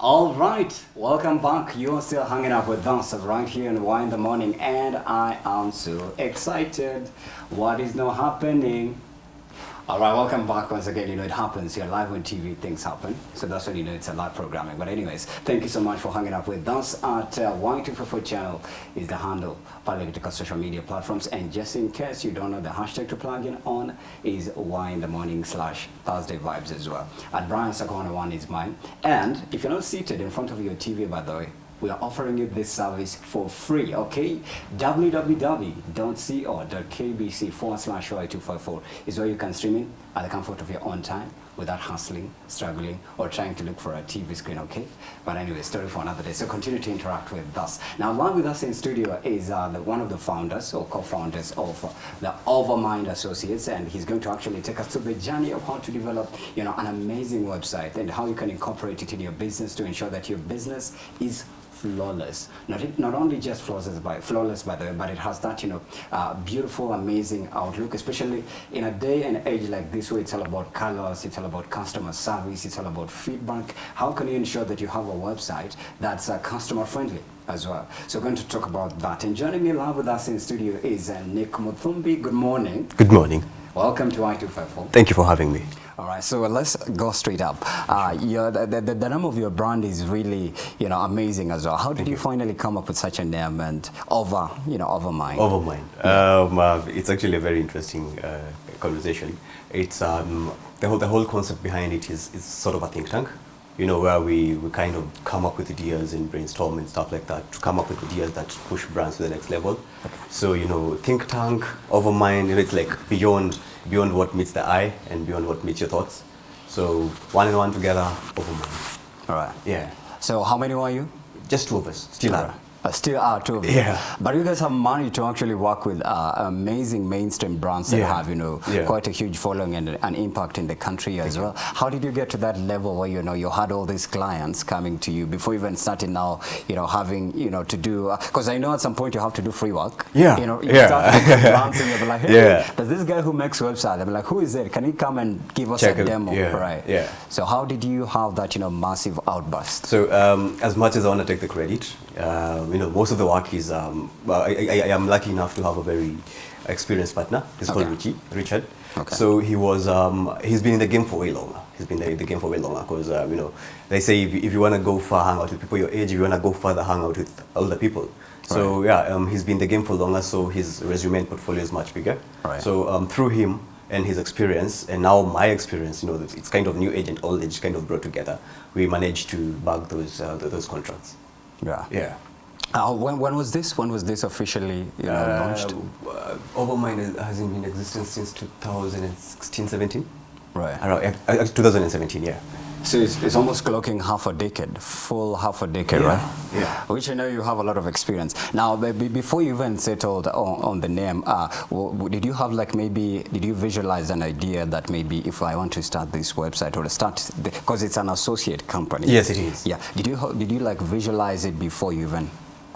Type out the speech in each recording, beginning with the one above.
All right, welcome back. You're still hanging out with us right here in Y in the Morning, and I am so excited. What is now happening? All right, welcome back once again. You know, it happens here live on TV, things happen. So that's when you know it's a live programming. But anyways, thank you so much for hanging out with us at uh, Y254 channel is the handle, for political social media platforms. And just in case you don't know, the hashtag to plug in on is Y in the morning slash Thursday vibes as well. At Brian Sakona one is mine. And if you're not seated in front of your TV, by the way, we are offering you this service for free, okay? www.co.kbc forward slash 254 is where you can stream it at the comfort of your own time without hustling, struggling, or trying to look for a TV screen, okay? But anyway, story for another day. So continue to interact with us. Now, along with us in studio is uh, the, one of the founders or co-founders of uh, the Overmind Associates, and he's going to actually take us through the journey of how to develop, you know, an amazing website and how you can incorporate it in your business to ensure that your business is flawless. Not, not only just flawless by, flawless by the way, but it has that, you know, uh, beautiful, amazing outlook, especially in a day and age like this where it's all about colors, it's all about customer service, it's all about feedback. How can you ensure that you have a website that's uh, customer friendly? as well. So we're going to talk about that. And joining me live with us in studio is uh, Nick Muthumbi. Good morning. Good morning. Welcome to Y254. Thank you for having me. All right, so let's go straight up. Uh, the, the, the, name of your brand is really, you know, amazing as well. How did you, you, finally come up with such a name and over, you know, Overmind? Overmind. Yeah. Um, uh, it's actually a very interesting uh, conversation. It's um, the whole the whole concept behind it is is sort of a think tank. You know, where we, we kind of come up with ideas and brainstorm and stuff like that to come up with ideas that push brands to the next level. Okay. So, you know, think tank, Overmind, it's like beyond beyond what meets the eye and beyond what meets your thoughts. So one and one together. All right. Yeah. So how many are you? Just two of us, still are. Uh, still are too. Yeah. But you guys have money to actually work with uh, amazing mainstream brands that yeah. have, you know, yeah. quite a huge following and an impact in the country as well. How did you get to that level where, you know, you had all these clients coming to you before even starting now, you know, having, you know, to do, because uh, I know at some point you have to do free work. Yeah. You know, you yeah. start brands and you're like, hey, yeah. does this guy who makes website? I'm like, who is it? Can he come and give us Check a demo? Yeah. Right. Yeah. So how did you have that, you know, massive outburst? So um, as much as I want to take the credit, uh, you know, most of the work is, um, I, I, I, am lucky enough to have a very experienced partner. He's okay. called Richie, Richard. Okay. So he was, um, he's been in the game for way longer. He's been in the game for way longer because, uh, you know, they say if, if you want to go far, hang out with people your age, if you want to go further, hang out with older people. So right. yeah, um, he's been in the game for longer, so his resume and portfolio is much bigger. Right. So um, through him and his experience, and now my experience, you know, it's kind of new age and old age kind of brought together. We managed to bag those uh, those contracts. Yeah. Yeah. Uh, when, when was this? When was this officially you know, uh, launched? Uh, Overmind has been in existence since 2016, 17. Right. Around, uh, 2017, yeah. So it's, it's, almost clocking half a decade, full half a decade, yeah. right? Yeah. Which I know you have a lot of experience. Now, before you even settled on, on the name, uh, did you have like maybe, did you visualize an idea that maybe if I want to start this website or start, because it's an associate company. Yes, it is. Yeah. Did you, did you like visualize it before you even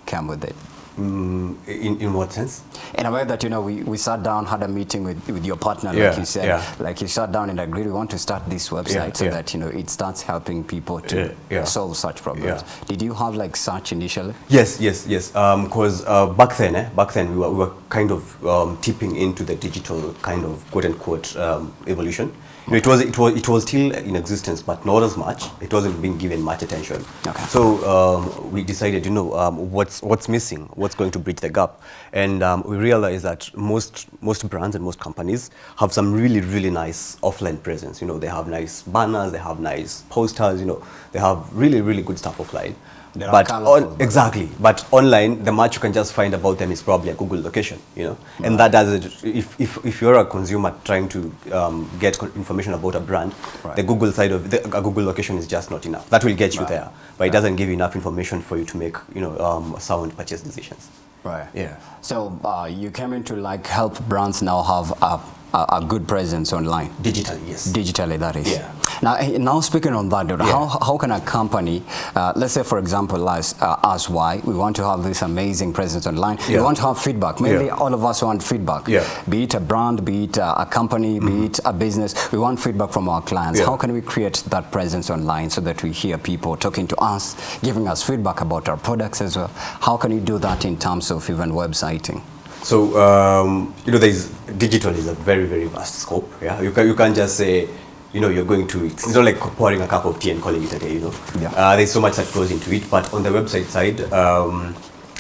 came with it? Mm, in, in what sense? In a way that, you know, we, we sat down, had a meeting with, with your partner, yeah, like you said. Yeah. Like you sat down and agreed, we want to start this website yeah, so that, you know, it starts helping people to solve such problems. Did you have like such initially? Yes, yes, yes. Because um, uh, back then, eh, back then we were, we were kind of um, tipping into the digital kind of quote unquote um, evolution. It was it was it was still in existence, but not as much. It wasn't being given much attention. Okay. So um, we decided, you know, um, what's what's missing, what's going to bridge the gap, and um, we realized that most most brands and most companies have some really really nice offline presence. You know, they have nice banners, they have nice posters. You know, they have really really good stuff offline. They're but on, exactly, but online, the much you can just find about them is probably a Google location, you know, right. and that does it. If, if, if you're a consumer trying to um, get information about a brand, right. the Google side of the, a Google location is just not enough. That will get you right. there, but it doesn't give you enough information for you to make, you know, um, sound purchase decisions. Right. Yeah. So uh, you came in to like help brands now have a a, a good presence online. Digitally, yes. Digitally, that is. Yeah. Now, eh, now speaking on that, dude, Yeah. how, how can a company, uh, let's say for example, as, uh, as why we want to have this amazing presence online, we want to have feedback. Mainly Yeah. all of us want feedback. Yeah. Mm-hmm. Be it a brand, be it a, a company, be it a business, we want feedback from our clients. Yeah. How can we create that presence online so that we hear people talking to us, giving us feedback about our products as well? How can you do that in terms of even websiting? So um, you know, there's digital is a very very vast scope. Yeah, you can you can't just say, you know, you're going to. it. It's not like pouring a cup of tea and calling it a day. You know, Yeah. uh, there's so much that goes into it. But on the website side, um,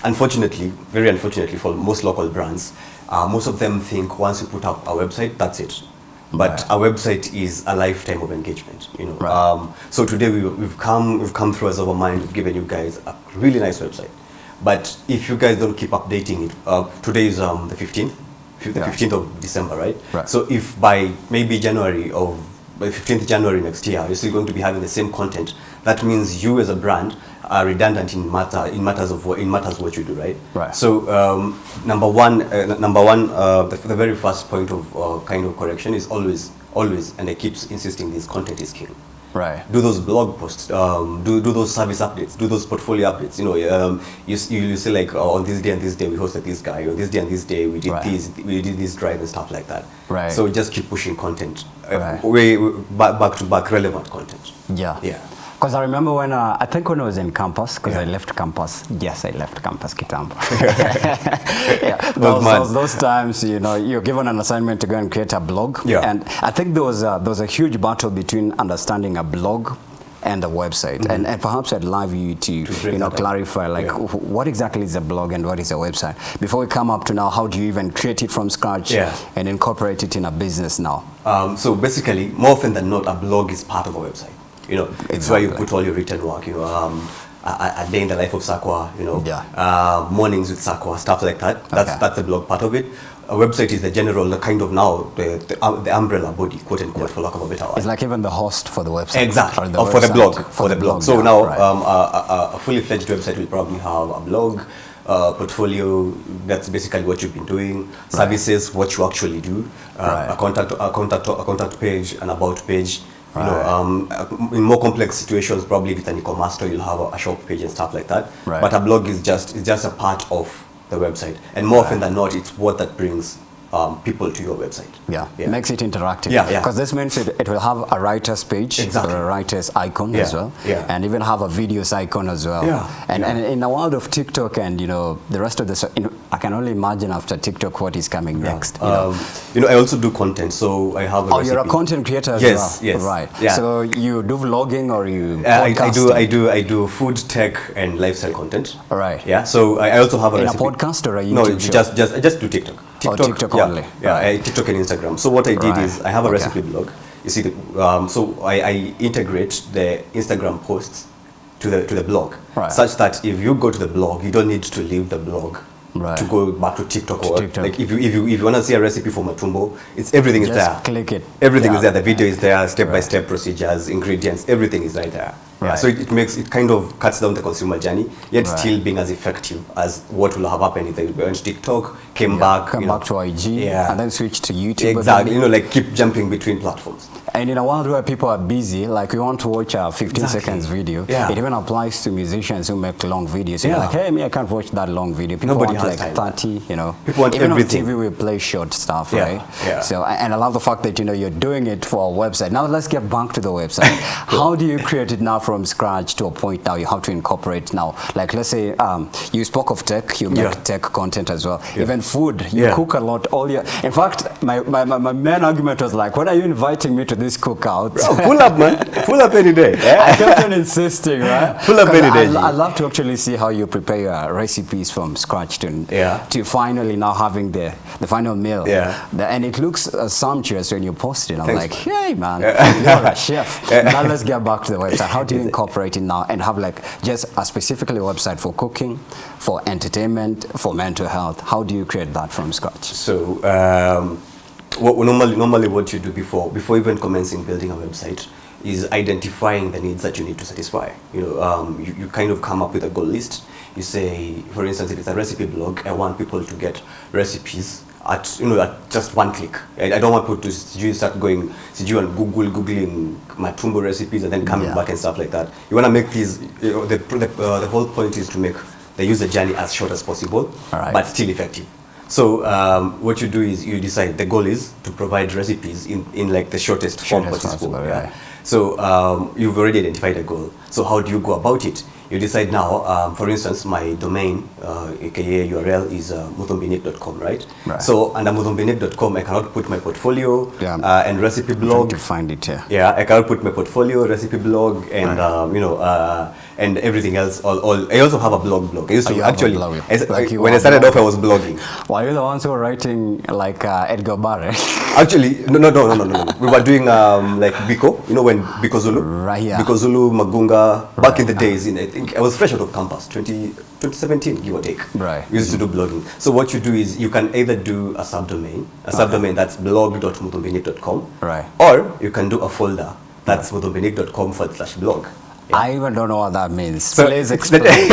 unfortunately, very unfortunately for most local brands, uh, most of them think once you put up a website, that's it. But Right. a website is a lifetime of engagement. You know, Right. um, so today we, we've come we've come through as Overmind. We've given you guys a really nice website. But if you guys don't keep updating it, uh, today is um, the 15th, the Yeah. 15th of December, right? Right. So if by maybe January of by 15th January next year, you're still going to be having the same content, that means you as a brand are redundant in matter in matters of what in matters what you do, right? Right. So um, number one, uh, number one, uh, the, the very first point of uh, kind of correction is always, always, and I keep insisting this: content is king Right. do those blog posts, um, do, do those service updates, do those portfolio updates. You know, um, you, you, you say like oh, on this day and this day we hosted this guy, or this day and this day we did Right. this, we did this drive and stuff like that. Right. So just keep pushing content, uh, Right. way, way back, back to back relevant content. Yeah. Yeah. Because I remember when, uh, I think when I was in campus, because I left campus. Yes, I left campus Kitambo. yeah. Those Those, those, times, you know, you're given an assignment to go and create a blog. Yeah. And I think there was a, there was a huge battle between understanding a blog and a website. And, and perhaps I'd love you to, Mm-hmm. you know, clarify like Yeah. what exactly is a blog and what is a website. Before we come up to now, how do you even create it from scratch Yeah. and incorporate it in a business now? Um, so basically, more often than not, a blog is part of a website. You know, it's where you put all your written work. You know, um, a, a- day in the life of Sakwa. You know, Yeah. uh, mornings with Sakwa, stuff like that. That's Okay. that's the blog part of it. A website is the general, the kind of now the the, um, the umbrella body, quote unquote, for lack of a better word. It's like even the host for the website. Exactly, or or for the blog, for, the blog. So yeah, now right. um, a, a, a fully fledged website will probably have a blog, uh, portfolio. That's basically what you've been doing. Services, what you actually do. Uh, Right. A contact, a contact, a contact page, an about page. You Right. know, um, uh, in more complex situations, probably with an e-commerce store, you'll have a, a shop page and stuff like that. Right. But a blog is just is just a part of the website, and more often than not, it's what that brings um, people to your website. Yeah, Yeah. makes it interactive. Yeah, yeah. Because this means it, it will have a writer's page Exactly. or a writer's icon as well, yeah. and even have a videos icon as well. Yeah, And, yeah. and in the world of TikTok and you know the rest of the, I can only imagine after TikTok what is coming next. You know? Um, you know, I also do content, so I have. A Oh, you're a content creator as Yes, well. yes, Right. yeah. So you do vlogging or you? Uh, I, I do? I do I do food tech and lifestyle content. All right. Yeah. So I, I also have a In a recipe. podcast or a No, show? just just just do TikTok. Oh, TikTok yeah, only. Yeah, Right. I, TikTok and Instagram. So what I did Right. is I have a Okay. recipe blog. You see, the, um, so I, I integrate the Instagram posts to the to the blog, Right. such that if you go to the blog, you don't need to leave the blog. Right. To go back to TikTok To or TikTok. like if you if you if you want to see a recipe for matumbo, it's everything is Just there. click it. Everything Yeah. is there. The video is there, step by step procedures, ingredients, everything is right there. Yeah, Right. so it, it makes it kind of cuts down the consumer journey, yet Right. still being as effective as what will have happened if they went to TikTok, came Yeah, back, come you know. back to IG, Yeah. and then switch to YouTube. Exactly, you know, like keep jumping between platforms. And in a world where people are busy, like we want to watch a 15 Exactly. seconds video, Yeah. it even applies to musicians who make long videos. You're Yeah. like, hey, me, I can't watch that long video. People Nobody want like time. 30, you know. People want even everything. on TV, we play short stuff, Yeah, right? yeah. So, and I love the fact that, you know, you're doing it for a website. Now let's get back to the website. How do you create it now from scratch to a point now you have to incorporate now? Like, let's say um, you spoke of tech, you make Yeah. tech content as well. Yeah. Even food, you Yeah. cook a lot all year. In fact, my, my, my, my main argument was like, when are you inviting me to this cookout? Oh, pull up, man. Pull up any day. I kept on insisting, right? Pull up any day, I love to actually see how you prepare your recipes from scratch to, Yeah. to finally now having the, the final meal. Yeah. The- and it looks uh, sumptuous when you post it. I'm Thanks, like, hey, man, you're a chef. now let's get back to the website. How do you incorporate it now and have like just a specifically website for cooking, for entertainment, for mental health? How do you create that from scratch? So um, what normally normally what you do before before even commencing building a website is identifying the needs that you need to satisfy. You know, um, you, you kind of come up with a goal list. You say, for instance, if it's a recipe blog, I want people to get recipes at you know at just one click. I, I don't want people to sijui start going sijui on Google googling my matumbo recipes and then coming Yeah. back and stuff like that. You want to make these. You know, the the, uh, the whole point is to make the user journey as short as possible, Alright. but still effective. So um, what you do is you decide the goal is to provide recipes in, in like the shortest, form Shortest possible. possible, yeah. right. So um, you've already identified a goal. So how do you go about it? You decide now, um, for instance, my domain, uh, aka URL is uh, muthumbinic.com, right? Right. So under muthumbinic.com, I cannot put my portfolio Yeah. uh, and recipe blog. to find it here. Yeah, I cannot put my portfolio, recipe blog, and Right. um, you know, uh, and everything else. All, all. I also have a blog. Blog. I used Oh, to you actually. blog. I s- Like you when I started off, I was blogging. Were you the ones who were writing like uh, Edgar Barrett? Actually, no, no, no, no, no, no. We were doing um, like Biko, you know, when Biko Zulu, Right, yeah. Biko Zulu, Magunga. Back in the days, in I think I was fresh out of campus, 20, 2017, give or take. Right. We used to do blogging. So what you do is you can either do a subdomain, a subdomain that's blog.muthumbinic.com, Right. or you can do a folder that's muthumbinic.com forward slash blog. I even don't know what that means. So Please explain.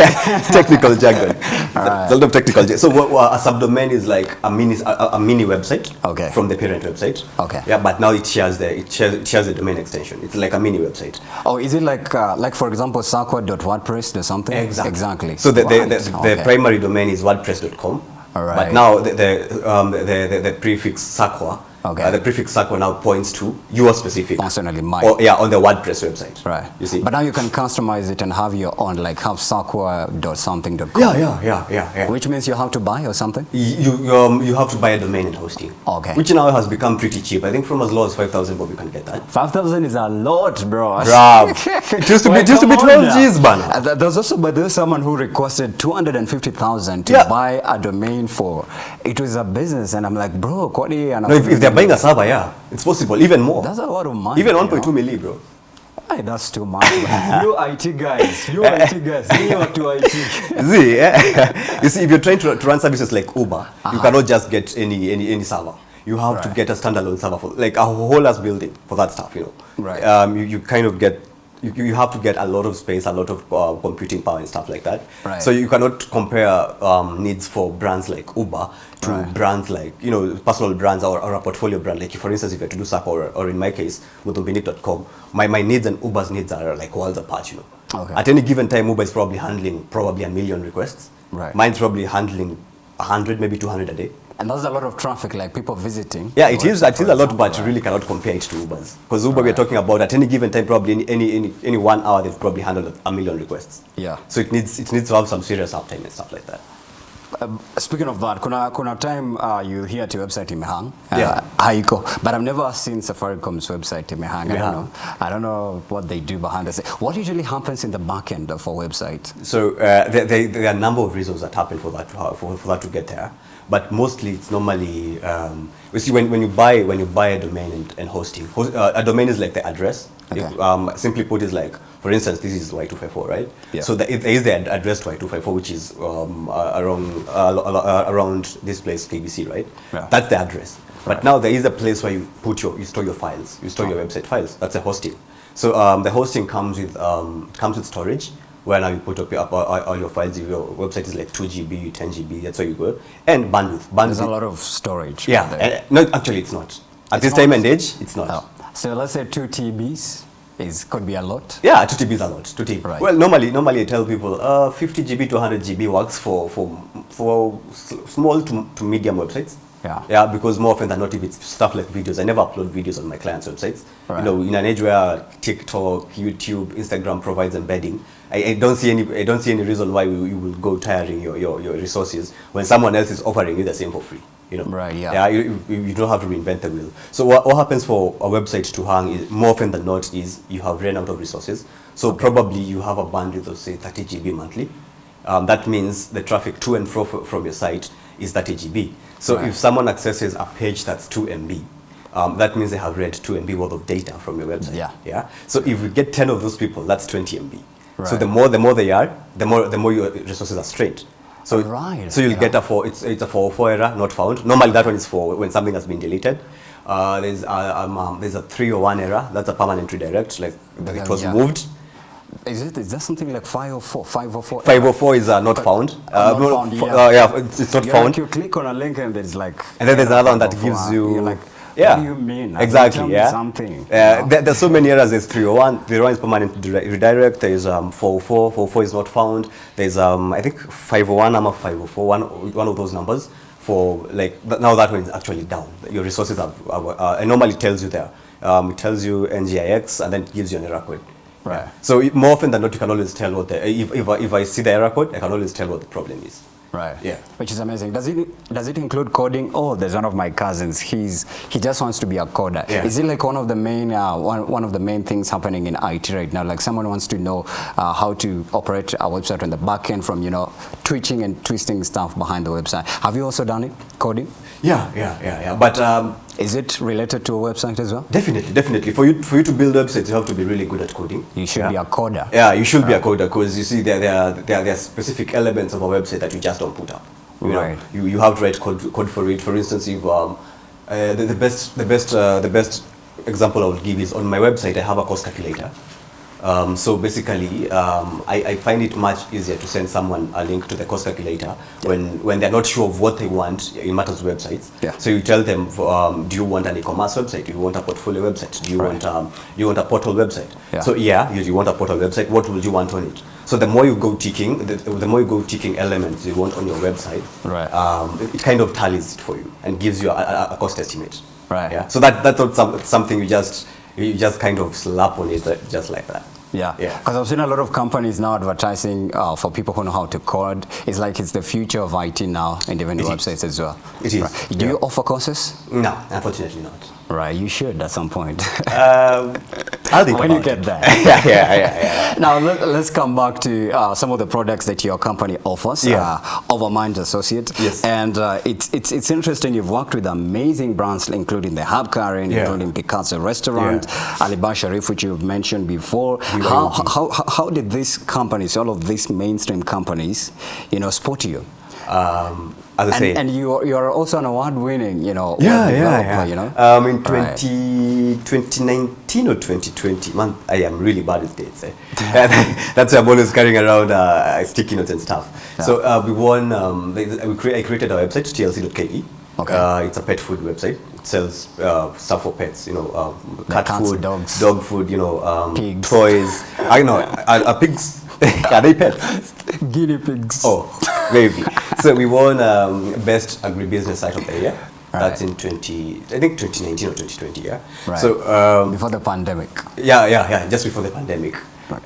technical jargon. It's a lot of technical jargon. So what, what a subdomain is like a mini a, a- mini website Okay. from the parent website. Okay. Yeah, but now it shares the it shares, it shares the domain extension. It's like a mini website. Oh, is it like, uh, like for example, sakwa.wordpress or something? Exactly. Exactly. So the, the, Right. the, the Okay. primary domain is wordpress.com. All But right. now the the, um, the, the, the prefix sakwa, Okay. uh, the prefix sakwa now points to your specific. Personally, mine. Or, yeah, on the WordPress website. Right. You see. But now you can customize it and have your own, like have sakwa.something.com. yeah, yeah, yeah, yeah, yeah. Which means you have to buy or something? You you, um, you have to buy a domain and hosting. Okay. Which now has become pretty cheap. I think from as low as five thousand, but you can get that. 5,000 is a lot, bro. Bruv. It used to be- used to be come on 12 now. Gs, man. Uh, th- There's also, but there's someone who requested 250,000 to Yeah. buy a domain for, it was a business. And I'm like, bro, Kwani, and No, if, if they're buying a server, yeah, it's possible. Even more. That's a lot of money. Even 1.2 million, milli, bro. Hey, that's too much. you IT guys, you IT guys, you are to IT. See, yeah. you see, if you're trying to, to run services like Uber, uh -huh. you cannot just get any any any server. You have right. to get a standalone server for like a whole ass building for that stuff. You know, Right. Um, you, you kind of get. You, you have to get a lot of space, a lot of uh, computing power and stuff like that. Right. So you cannot compare um, needs for brands like Uber to Right. brands like you know personal brands or, or a portfolio brand. Like for instance, if you have to do SAP or, or in my case, muthumbinic.com, my, my needs and Uber's needs are like worlds apart. You know. Okay. At any given time, Uber is probably handling probably a million requests. Right. Mine's probably handling 100, maybe 200 a day. And there's a lot of traffic, like people visiting. Yeah, it is. It is a lot, example, but you really cannot compare it to Uber's. Because Uber, we're talking about at any given time, probably any, any, any, any one hour, they've probably handled a million requests. Yeah. So it needs, it needs to have some serious uptime and stuff like that. Um, speaking of that, kuna, kuna time uh, you hear to website imehang. Uh, Yeah. Haiko. But I've never seen Safaricom's website imehang. I don't know. I don't know what they do behind the scenes. What usually happens in the back end of a website? So uh, there, there, there are a number of reasons that happen for that to, for, for that to get there, but mostly it's normally um, you see when, when you buy when you buy a domain and, and hosting. Host, uh, a domain is like the address. Okay. If, um, simply put, is like for instance, this is Y254, right? Yeah. So the, there is the ad- address to Y254, which is um, uh, around uh, uh, around this place KBC, right? Yeah. That's the address. But now there is a place where you put your you store your files, you store your website files. That's a hosting. So um, the hosting comes with um, comes with storage where now you put up, up all, all your files. If your website is like 2 GB, 10 GB, that's where you go. And bandwidth. bandwidth There's a lot of storage. yeah, and, no, actually it's not. At It's this time and age, it's not. Oh. So let's say two TBs is could be a lot. Yeah, 2 TB is a lot. 2 TB. Right. Well, normally, normally I tell people uh, 50 GB to 100 GB works for for for small to, to medium websites. Yeah. Yeah, because more often than not, if it's stuff like videos, I never upload videos on my clients' websites. Right. You know, in an age where TikTok, YouTube, Instagram provides embedding, I, I don't see any I don't see any reason why you, you will go tiring your, your, your resources when someone else is offering you the same for free. You know. Right, yeah. Yeah, you, you, don't have to reinvent the wheel. So what, what happens for a website to hang is more often than not is you have ran out of resources. So probably you have a bandwidth of say 30 GB monthly. Um, that means the traffic to and fro from your site is 30 GB. So Right. if someone accesses a page that's 2 MB, um, that means they have read 2 MB worth of data from your website. Yeah. Yeah. So if we get 10 of those people, that's 20 MB. Right. So the more the more they are, the more the more your resources are strained. So Right, so you'll yeah. get a four. It's it's a four four error not found. Normally that one is for when something has been deleted. Uh, there's uh, um, um, there's a three or one error. That's a permanent redirect. Like But it was yeah. moved. Is it is that something like 504 504 504 is uh, not found. Uh, not found, yeah. uh, yeah, it's, it's not you found. Like you click on a link and there's like And then there's another one that gives you. like yeah. what do you mean Exactly. yeah. something Uh, there, there's so many errors. There's 301. 301 is permanent redirect. There's um 404. 404 is not found. There's um I think 501. I'm a 504. One one of those numbers for like now that one is actually down. Your resources are. are uh, it normally tells you there. Um, it tells you NGINX and then it gives you an error code. Right. So more often than not, you can always tell what the if if I, if I see the error code, I can always tell what the problem is. Right. Yeah. Which is amazing. Does it does it include coding? Oh, there's one of my cousins. He's he just wants to be a coder. Yeah. Is it like one of the main uh, one, one of the main things happening in IT right now? Like someone wants to know uh, how to operate a website on the back end from you know twitching and twisting stuff behind the website. Have you also done it coding? Yeah, yeah, yeah, yeah. But um, Is it related to a website as well? Definitely, definitely. For you, for you to build websites, you have to be really good at coding. You should yeah. be a coder. Yeah, you should right. be a coder because you see there, there, are, there, are, there are specific elements of a website that you just don't put up. You Right. Know, you, you have to write code, code for it. For instance, if um, uh, the, the best the best uh, the best example I would give is on my website I have a cost calculator. Um, so basically, um, I, I find it much easier to send someone a link to the cost calculator when, when they're not sure of what they want in matters of websites. Yeah. So you tell them, um, do you want an e-commerce website? Do you want a portfolio website? Do you Right. want um, you want a portal website? Yeah. So yeah, you, you want a portal website. What would you want on it? So the more you go ticking, the, the more you go ticking elements you want on your website, Right. um, it, it kind of tallies it for you and gives you a, a, a cost estimate. Right. Yeah. So that that's not some, something you just you just kind of slap on it uh, just like that. Yeah, Yeah. because I've seen a lot of companies now advertising uh, for people who know how to code. It's like it's the future of IT now, and even the It is. websites as well. It is, Right. Do yeah. you offer courses? No, unfortunately not. Right, you should at some point. Um, Think when you get there. yeah, yeah, yeah, yeah. now let, us come back to uh, some of the products that your company offers. Yeah. Uh, Overmind Associate. Yes. And uh, it's, it's it's interesting. You've worked with amazing brands, including the Hub Karen, Yeah. including Picasso Restaurant, Alibhai Shariff, which you've mentioned before. How, how, how, how did these companies, all of these mainstream companies, you know, spot you? Um, as I And, say, and you are, you are also an award-winning, you know, yeah, yeah, yeah. you know. Um, in Right. 2019 or 2020, man, I am really bad with dates. Eh? That's why I'm always carrying around uh, sticky notes and stuff. Yeah. So uh, we won. Um, we cre- I created our website tlc.ke. Okay. Uh, it's a pet food website. It sells uh, stuff for pets. You know, um, cat cats, food, dogs. dog food. You know, um, Pigs. toys. I know. Are, are pigs? are they pets? Guinea pigs. Oh, maybe. so we won um, best agribusiness site of the year. That's in 20, I think 2019 or 2020, yeah. Right. So um, Before the pandemic. yeah, yeah, yeah, just before the pandemic.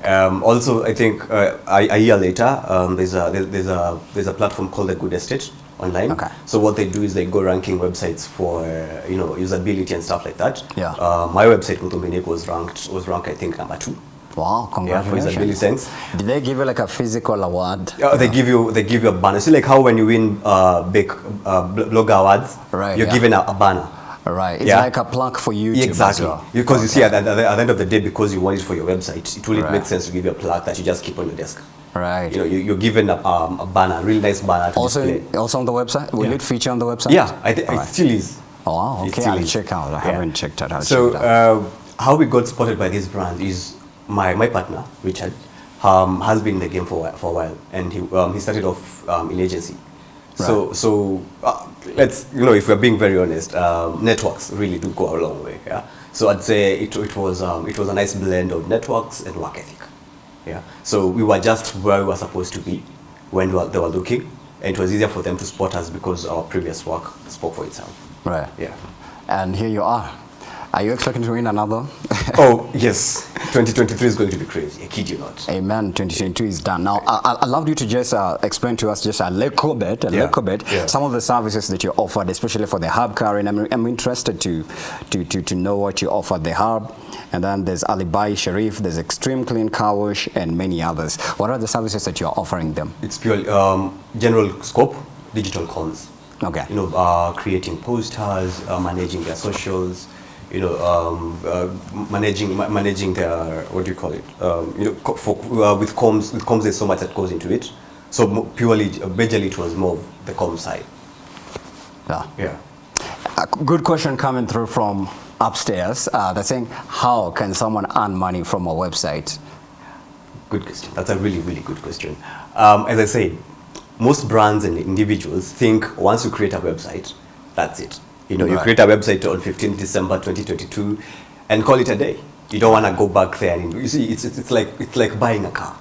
Um, also, I think uh, a, a year later, um, there's a there's a there's a platform called the Good Estate online. Okay. So what they do is they go ranking websites for you know usability and stuff like that. Yeah. Uh, my website Muthumbinic was ranked was ranked I think number two. Wow, Yeah, for congratulations. sense. Did they give you like a physical award? Uh, they give you they give you a banner. See like how when you win uh, big uh, bl- blog awards, Right, you're yeah. given a, a banner. Right, it's Yeah. like a plug for YouTube Exactly. well. Because you see, at, the- at the- end of the day, because you want it for your website, it really Right. makes sense to give you a plug that you just keep on your desk. Right. You know, you, you're given a, um, a banner, a really nice banner to also, display. also on the website? Will Yeah. it feature on the website? Yeah, I think it still is. Oh, wow, okay, I'll is. check out. I haven't checked it out. So, it out. uh, how we got spotted by this brand is my, my partner, Richard, um, has been in the game for, a while- for a while, and he, um, he started off um, in agency. So, so uh, let's, you know, if we're being very honest, um, networks really do go a long way. Yeah. So I'd say it, it, was, um, it was a nice blend of networks and work ethic. Yeah. So we were just where we were supposed to be when we were, they were looking, and it was easier for them to spot us because our previous work spoke for itself. right. Yeah. And here you are. Are you expecting to win another? oh, yes. 2023 is going to be crazy. I kid you not. Amen. 2022 is done. Now, I, I- I'd love you to just uh, explain to us just a little bit, a Yeah, little bit, yeah. some of the services that you offered, especially for the Hub Karen. I'm, I'm interested to, to, to, to know what you offer the Hub. And then there's Alibhai Shariff, there's Extreme Clean Car Wash, and many others. What are the services that you're offering them? It's purely um, general scope, digital cons. Okay. You know, uh, creating posters, uh, managing their socials, you know, um, uh, managing ma- managing their what do you call it? Um, you know, for, uh, with comms, with comms, there's so much that goes into it. So purely, uh, majorly, it was more of the comms side. Yeah. Yeah. A good question coming through from upstairs. Uh, they're saying, how can someone earn money from a website? Good question. That's a really, really good question. Um, as I said, most brands and individuals think once you create a website, that's it. You know, you create a website on 15 December 2022 and call it a day. You don't want to go back there. And you see, it's, it's, it's, like, it's like buying a car.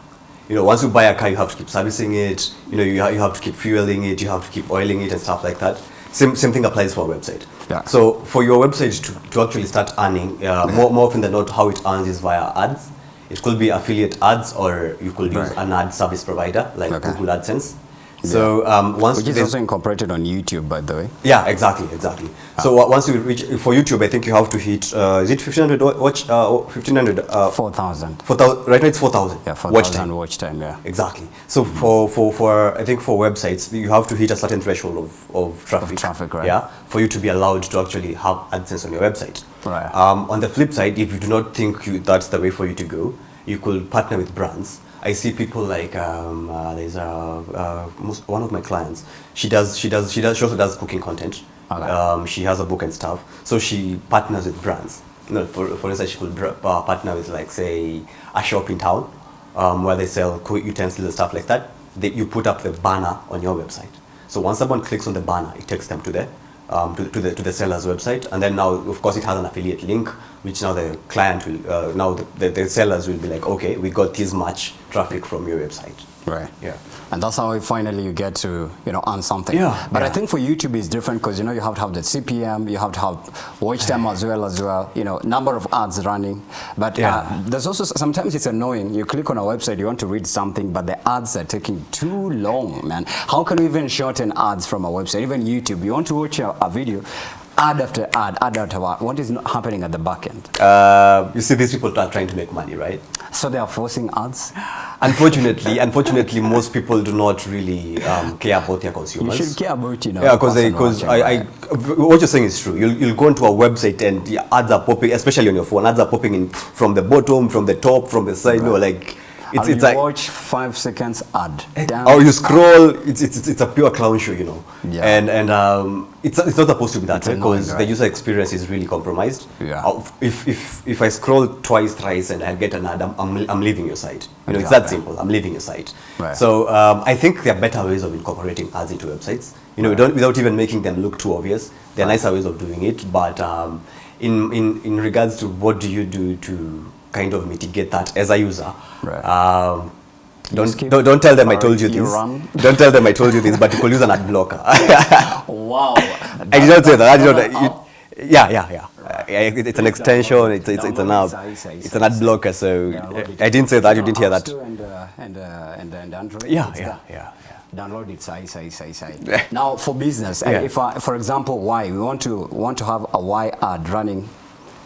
You know, once you buy a car, you have to keep servicing it. You know, you, ha- you have to keep fueling it. You have to keep oiling it and stuff like that. Same, same thing applies for a website. Yeah. So for your website to, to actually start earning, uh, more, more often than not, how it earns is via ads. It could be affiliate ads, or you could use Right. an ad service provider like Okay. Google AdSense. So um, once Which is also incorporated on YouTube, by the way. yeah, exactly, exactly. So uh, once you reach for YouTube, I think you have to hit uh, is it 1500 watch uh, 1500 uh, 4,000. 4000 right now it's 4000 Yeah, watch 4,000 time. watch time, yeah. Exactly. So for, for, for I think for websites you have to hit a certain threshold of, of traffic. traffic, right. Yeah, for you to be allowed to actually have AdSense on your website. Right. Um, on the flip side, if you do not think you, that's the way for you to go, you could partner with brands. I see people like um, uh, there's a, uh, one of my clients. She does she does she does she also does cooking content. Okay. Um, she has a book and stuff. So she partners with brands. You know, for, for instance, she could uh, partner with like say a shop in town um, where they sell cook utensils and stuff like that. They, you put up the banner on your website. So once someone clicks on the banner, it takes them to the um, to, to the to the seller's website, and then now of course it has an affiliate link, which now the client will uh, now the, the, the sellers will be like, okay, we got this much traffic from your website. Right. Yeah. And that's how finally you get to, you know, earn something. Yeah, But I think for YouTube it's different because, you know, you have to have the CPM, you have to have watch time as well as well, you know, number of ads running. But Yeah. uh, there's also, sometimes it's annoying. You click on a website, you want to read something, but the ads are taking too long, man. How can we even shorten ads from a website? Even YouTube, you want to watch a, a video, ad after ad, ad after ad. What is not happening at the back end? Uh, you see, these people are trying to make money, right? So they are forcing ads. Unfortunately, unfortunately, most people do not really um, care about their consumers. You should care about, you know, Yeah, because because I, I, I, what you're saying is true. You'll, you'll go into a website and the ads are popping, especially on your phone. Ads are popping in from the bottom, from the top, from the side. right. you know, like it's it's you like watch five seconds ad. Damn. or you scroll. It's, it's it's a pure clown show, you know. Yeah. And and um, it's it's not supposed to be that because the user experience is really compromised. Yeah. If if if I scroll twice, thrice, and I get an ad, I'm I'm, I'm leaving your site. You know, it's that simple. I'm leaving your site. Right. So um, I think there are better ways of incorporating ads into websites. You know, don't, without even making them look too obvious. There are nicer ways of doing it, but um, in, in in regards to what do you do to kind of mitigate that as a user? Right. Um, don't, don't don't tell them I told you this. Don't tell them I told you this, but you could use an ad blocker. Wow. I did not say that. I did not. That- yeah, yeah, yeah. Uh, it- it's an extension. It's it's, it's an app. Download it, I- I- It's an ad blocker. So it. I didn't say that. You didn't hear that. And, uh, and, uh, and, and Android. Yeah, yeah, yeah, yeah. Download it, say, say, say, say. now, for business, Yeah. if I, for example, Y, we want to want to have a Y ad running.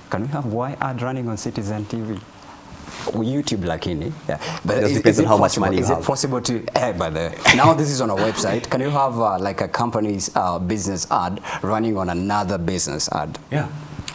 Can we have why ad running on Citizen TV? YouTube lakini yeah. but it is, depends is on it how much money is have. it possible to eh, by the now this is on a website can you have uh, like a company's uh, business ad running on another business ad Yeah.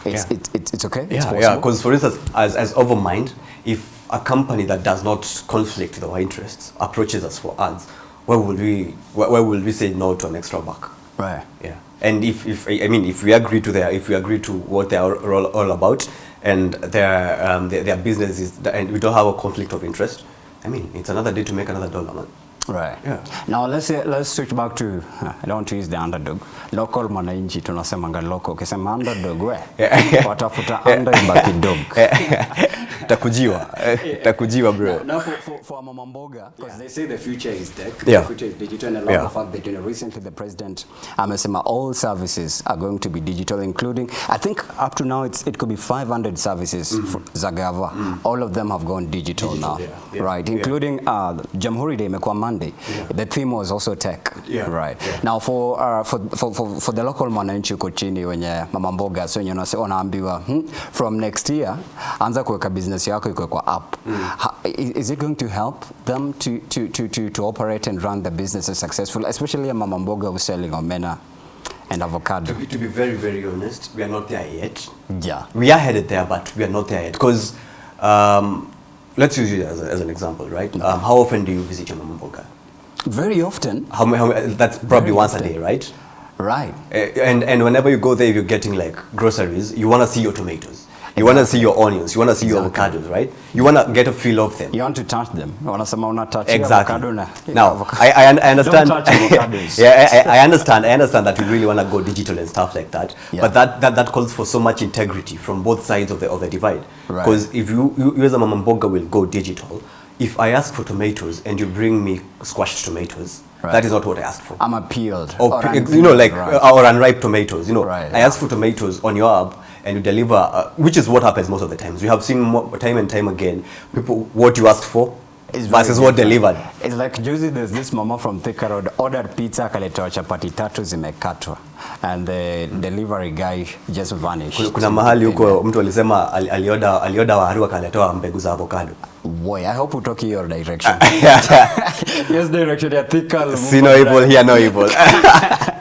it's, yeah. It, it, it's okay Yeah, it's yeah. Because for instance, as as Overmind, if a company that does not conflict with our interests approaches us for ads, where will we where, where will we say no to an extra buck? right Yeah. And if, if I mean if we agree to their if we agree to what they are all, all about and their um, their, their business is and we don't have a conflict of interest, I mean it's another day to make another dollar, man. Right. Yeah. Now let's say, let's switch back to uh, I don't want to use the underdog. Local mwananchi tunasemanga local. Ukisema underdog we Yeah. watafuta under ibaki dog. Takujiwa, takujiwa, bro. Now now for, for, for Mama Mboga, because yeah. they say the future is tech, Yeah. the future is digital, and a lot Yeah. of fact that you know, recently the president amesema all services are going to be digital, including, I think up to now it's, it could be 500 services mm -hmm. for Zagava. mm -hmm. All of them have gone digital, Digital, now, yeah, yeah, right? yeah. Including uh, Jamhuri Day imekuwa Monday. Yeah. The theme was also tech, Yeah, right? yeah. Now for, uh, for, for, for, for the local mwananchi uko chini wenye mama mboga so wenye wanaambiwa hmm, from next year anza kuweka business yako iko kwa app. Ha, is, is it going to help them to, to, to, to, to operate and run the businesses successfully especially a mama mboga who's selling omena and avocado? To be, to be very, very honest, we are not there yet. Yeah. We are headed there, but we are not there yet. Because um, let's use it as, a, as an example, right? Um, how often do you visit your mama mboga? Very often, How, how, that's probably Very once a day, right? right? Uh, and, and whenever you go there, you're getting like groceries, you want to see your tomatoes. You want to see your onions. You want to see your avocados, right? You want to get a feel of them. You want to touch them. Wanasema una touch Exactly. avocado na Now. I, I, I understand. Don't touch avocados. yeah, I, I understand. I understand that you really want to go digital and stuff like that. Yeah. But that, that that calls for so much integrity from both sides of the of the divide. Right. Because if you, you, you as a mama mboga will go digital, if I ask for tomatoes and you bring me squashed tomatoes, Right. that is not what I asked for. I'm appealed. or, or unpeeled, you know like right. uh, or unripe tomatoes you know Right, i yeah. ask for tomatoes on your app and you deliver uh, which is what happens most of the times we have seen more, time and time again people what you asked for It's versus what different. delivered It's like juzi there's this mama from Thika Road ordered pizza akaletewa chapati tatu zimekatwa and the delivery guy just vanished. kuna, mahali huko mtu alisema alioda, alioda alioda waru akaletewa mbegu za avocado Boy, I hope utoki your direction. yes, direction ya Thika. see no evil here no evil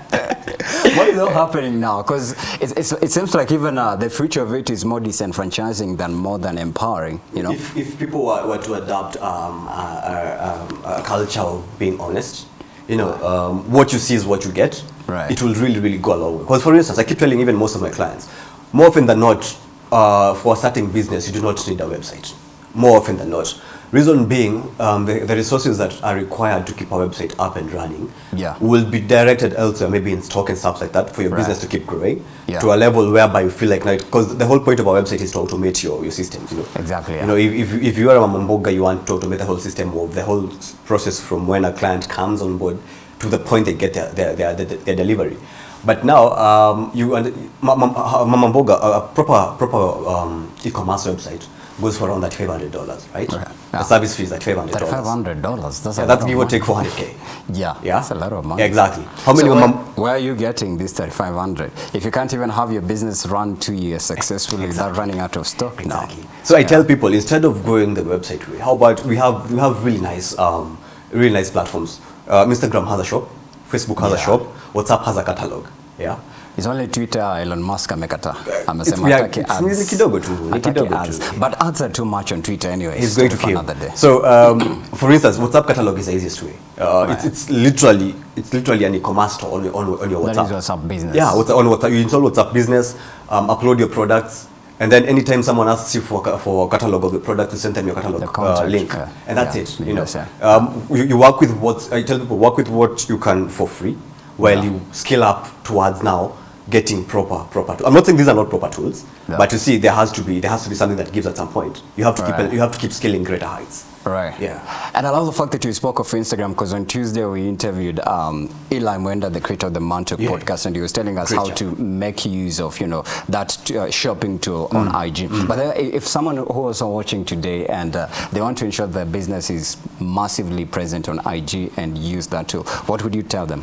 what is all happening now? Because it, it seems like even uh, the future of it is more disenfranchising than more than empowering. You know. if, if people were, were to adopt um, a, a, um, a culture of being honest, you know, um, what you see is what you get. Right. It will really, really go a long way. Because, for instance, I keep telling even most of my clients, more often than not, uh, for starting business, you do not need a website. More often than not. Reason being, um, the, the resources that are required to keep a website up and running Yeah. will be directed elsewhere, maybe in stock and stuff like that, for your Right. business to keep growing Yeah. to a level whereby you feel like, because the whole point of our website is to automate your, your systems, you know. Exactly, You know, if, if, if you are a mamboga, you want to automate the whole system of the whole process from when a client comes on board to the point they get their, their, their, their, their delivery. But now, um, you and ma- ma- uh, mamboga, a a proper proper um, e-commerce website goes for around that five hundred dollars, right? Okay, The service fee is like five hundred That five dollars. hundred dollars. That's Yeah, that's give or take four hundred k. Yeah, Yeah, that's a lot of money. Exactly. How many so where, where are you getting this 3500 if you can't even have your business run two years successfully without running out of stock now Exactly. So I tell people instead of going the website way, how about we have we have really nice um, really nice platforms. Uh, Instagram has a shop, Facebook has a shop, WhatsApp has a catalog. Yeah. It's only Twitter Elon Musk amekata amesema hataki it's- ni kidogo tu, ni kidogo ads. tu. but ads are too much on Twitter anyway He's going to kill. another day So, um, for instance, WhatsApp catalog is the easiest way. Uh, Right. it's, it's literally it's literally an e-commerce store on, on, on your WhatsApp. That is WhatsApp business. Yeah, on WhatsApp. You install WhatsApp Business, um, upload your products, and then anytime someone asks you for for catalog of the product, you send them your catalog The uh, link, yeah. and that's Yeah, it. You know, yeah. um, you, you work with what I tell people work with what you can for free, while Yeah. you scale up towards now getting proper proper. Tools. I'm not saying these are not proper tools, Yeah. but you see, there has to be there has to be something that gives at some point. You have to Right. keep you have to keep scaling greater heights. Right. Yeah. And I love the fact that you spoke of Instagram because on Tuesday we interviewed um, Eli Mwenda, the creator of the Mantle Yeah. podcast, and he was telling us Great how job. to make use of, you know, that uh, shopping tool Mm. on IG. But uh, if someone who is watching today and uh, they want to ensure their business is massively present on IG and use that tool, what would you tell them?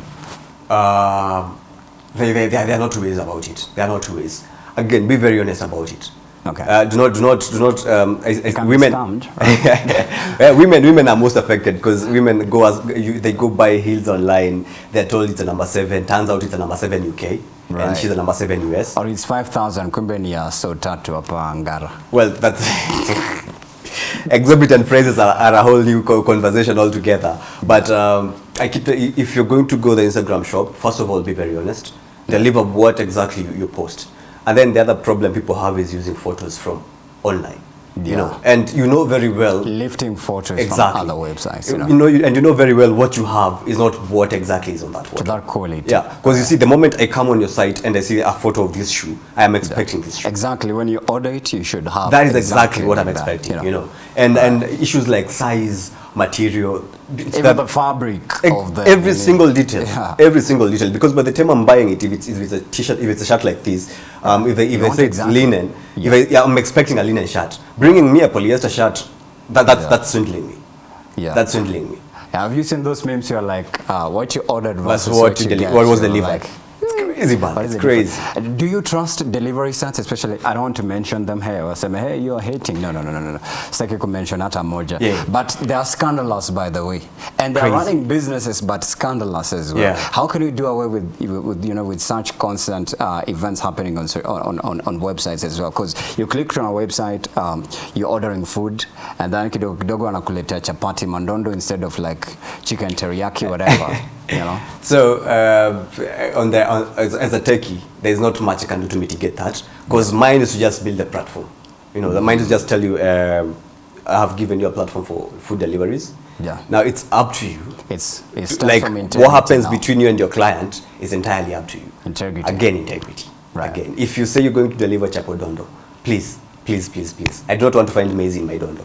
Um, they, they, they, are, not two ways about it. There are not two ways. Again, be very honest about it. Okay. Uh, do not, do not, do not. Um, as, as women, women, scammed, yeah, women, women are most affected because women go as you, they go buy heels online. They're told it's a number seven. Turns out it's a number seven UK, Right. and she's a number seven US. Or it's 5,000 kumbe ni ya so tatu hapa Ngara. Well, that's exorbitant phrases are, are a whole new conversation altogether. But um, I keep if you're going to go the Instagram shop, first of all, be very honest. Deliver what exactly you, you post, and then the other problem people have is using photos from online. You know, Yeah. and you know very well Lifting photos exactly from other websites, you know. You know, you- and you know very well what you have is not what exactly is on that to photo. that quality. Yeah, because you see, the moment I come on your site and I see a photo of this shoe, I am expecting this shoe. Exactly. When you order it, you should have. That is exactly, what I'm that, expecting, you know. And and issues like size, material, it's Even the fabric ex- of the every unit. single detail, Yeah. every single detail. Because by the time I'm buying it, if it's, if it's a t-shirt, if it's a shirt like this, um, if they, if i say it's exactly- it's linen, Yeah. if I, yeah, I'm expecting a linen shirt. Bringing me a polyester shirt, that, that's Yeah. that's swindling me. Yeah. That's swindling me. Have you seen those memes? You're like, uh, what you ordered versus, versus what what, you deli- get? what was delivered. Like, crazy, man. It's crazy. Do you trust delivery sites, especially? I don't want to mention them here. Or say, hey, you're hating. No, no, no, no, no. Sitaki kumention hata moja. Yeah. But they are scandalous, by the way, and they're running businesses, but scandalous as well. Yeah. How can you do away with, with you know, with such constant uh, events happening on, on, on, on websites as well? Because you click on a website, um, you're ordering food, and then kidogo kidogo anakuletea chapati mandondo instead of like chicken teriyaki, whatever. you know. So uh, on the on, as, as a techie, there's not much I can do to mitigate that because mine is to just build a platform. You know, the mine is just tell you, um, I have given you a platform for food deliveries. Yeah. Now it's up to you. It's, it's like what happens now. between you and your client is entirely up to you. Integrity. Again, integrity. Right. Again, if you say you're going to deliver chapodondo, please, please, please, please. I do not want to find maize in my dondo.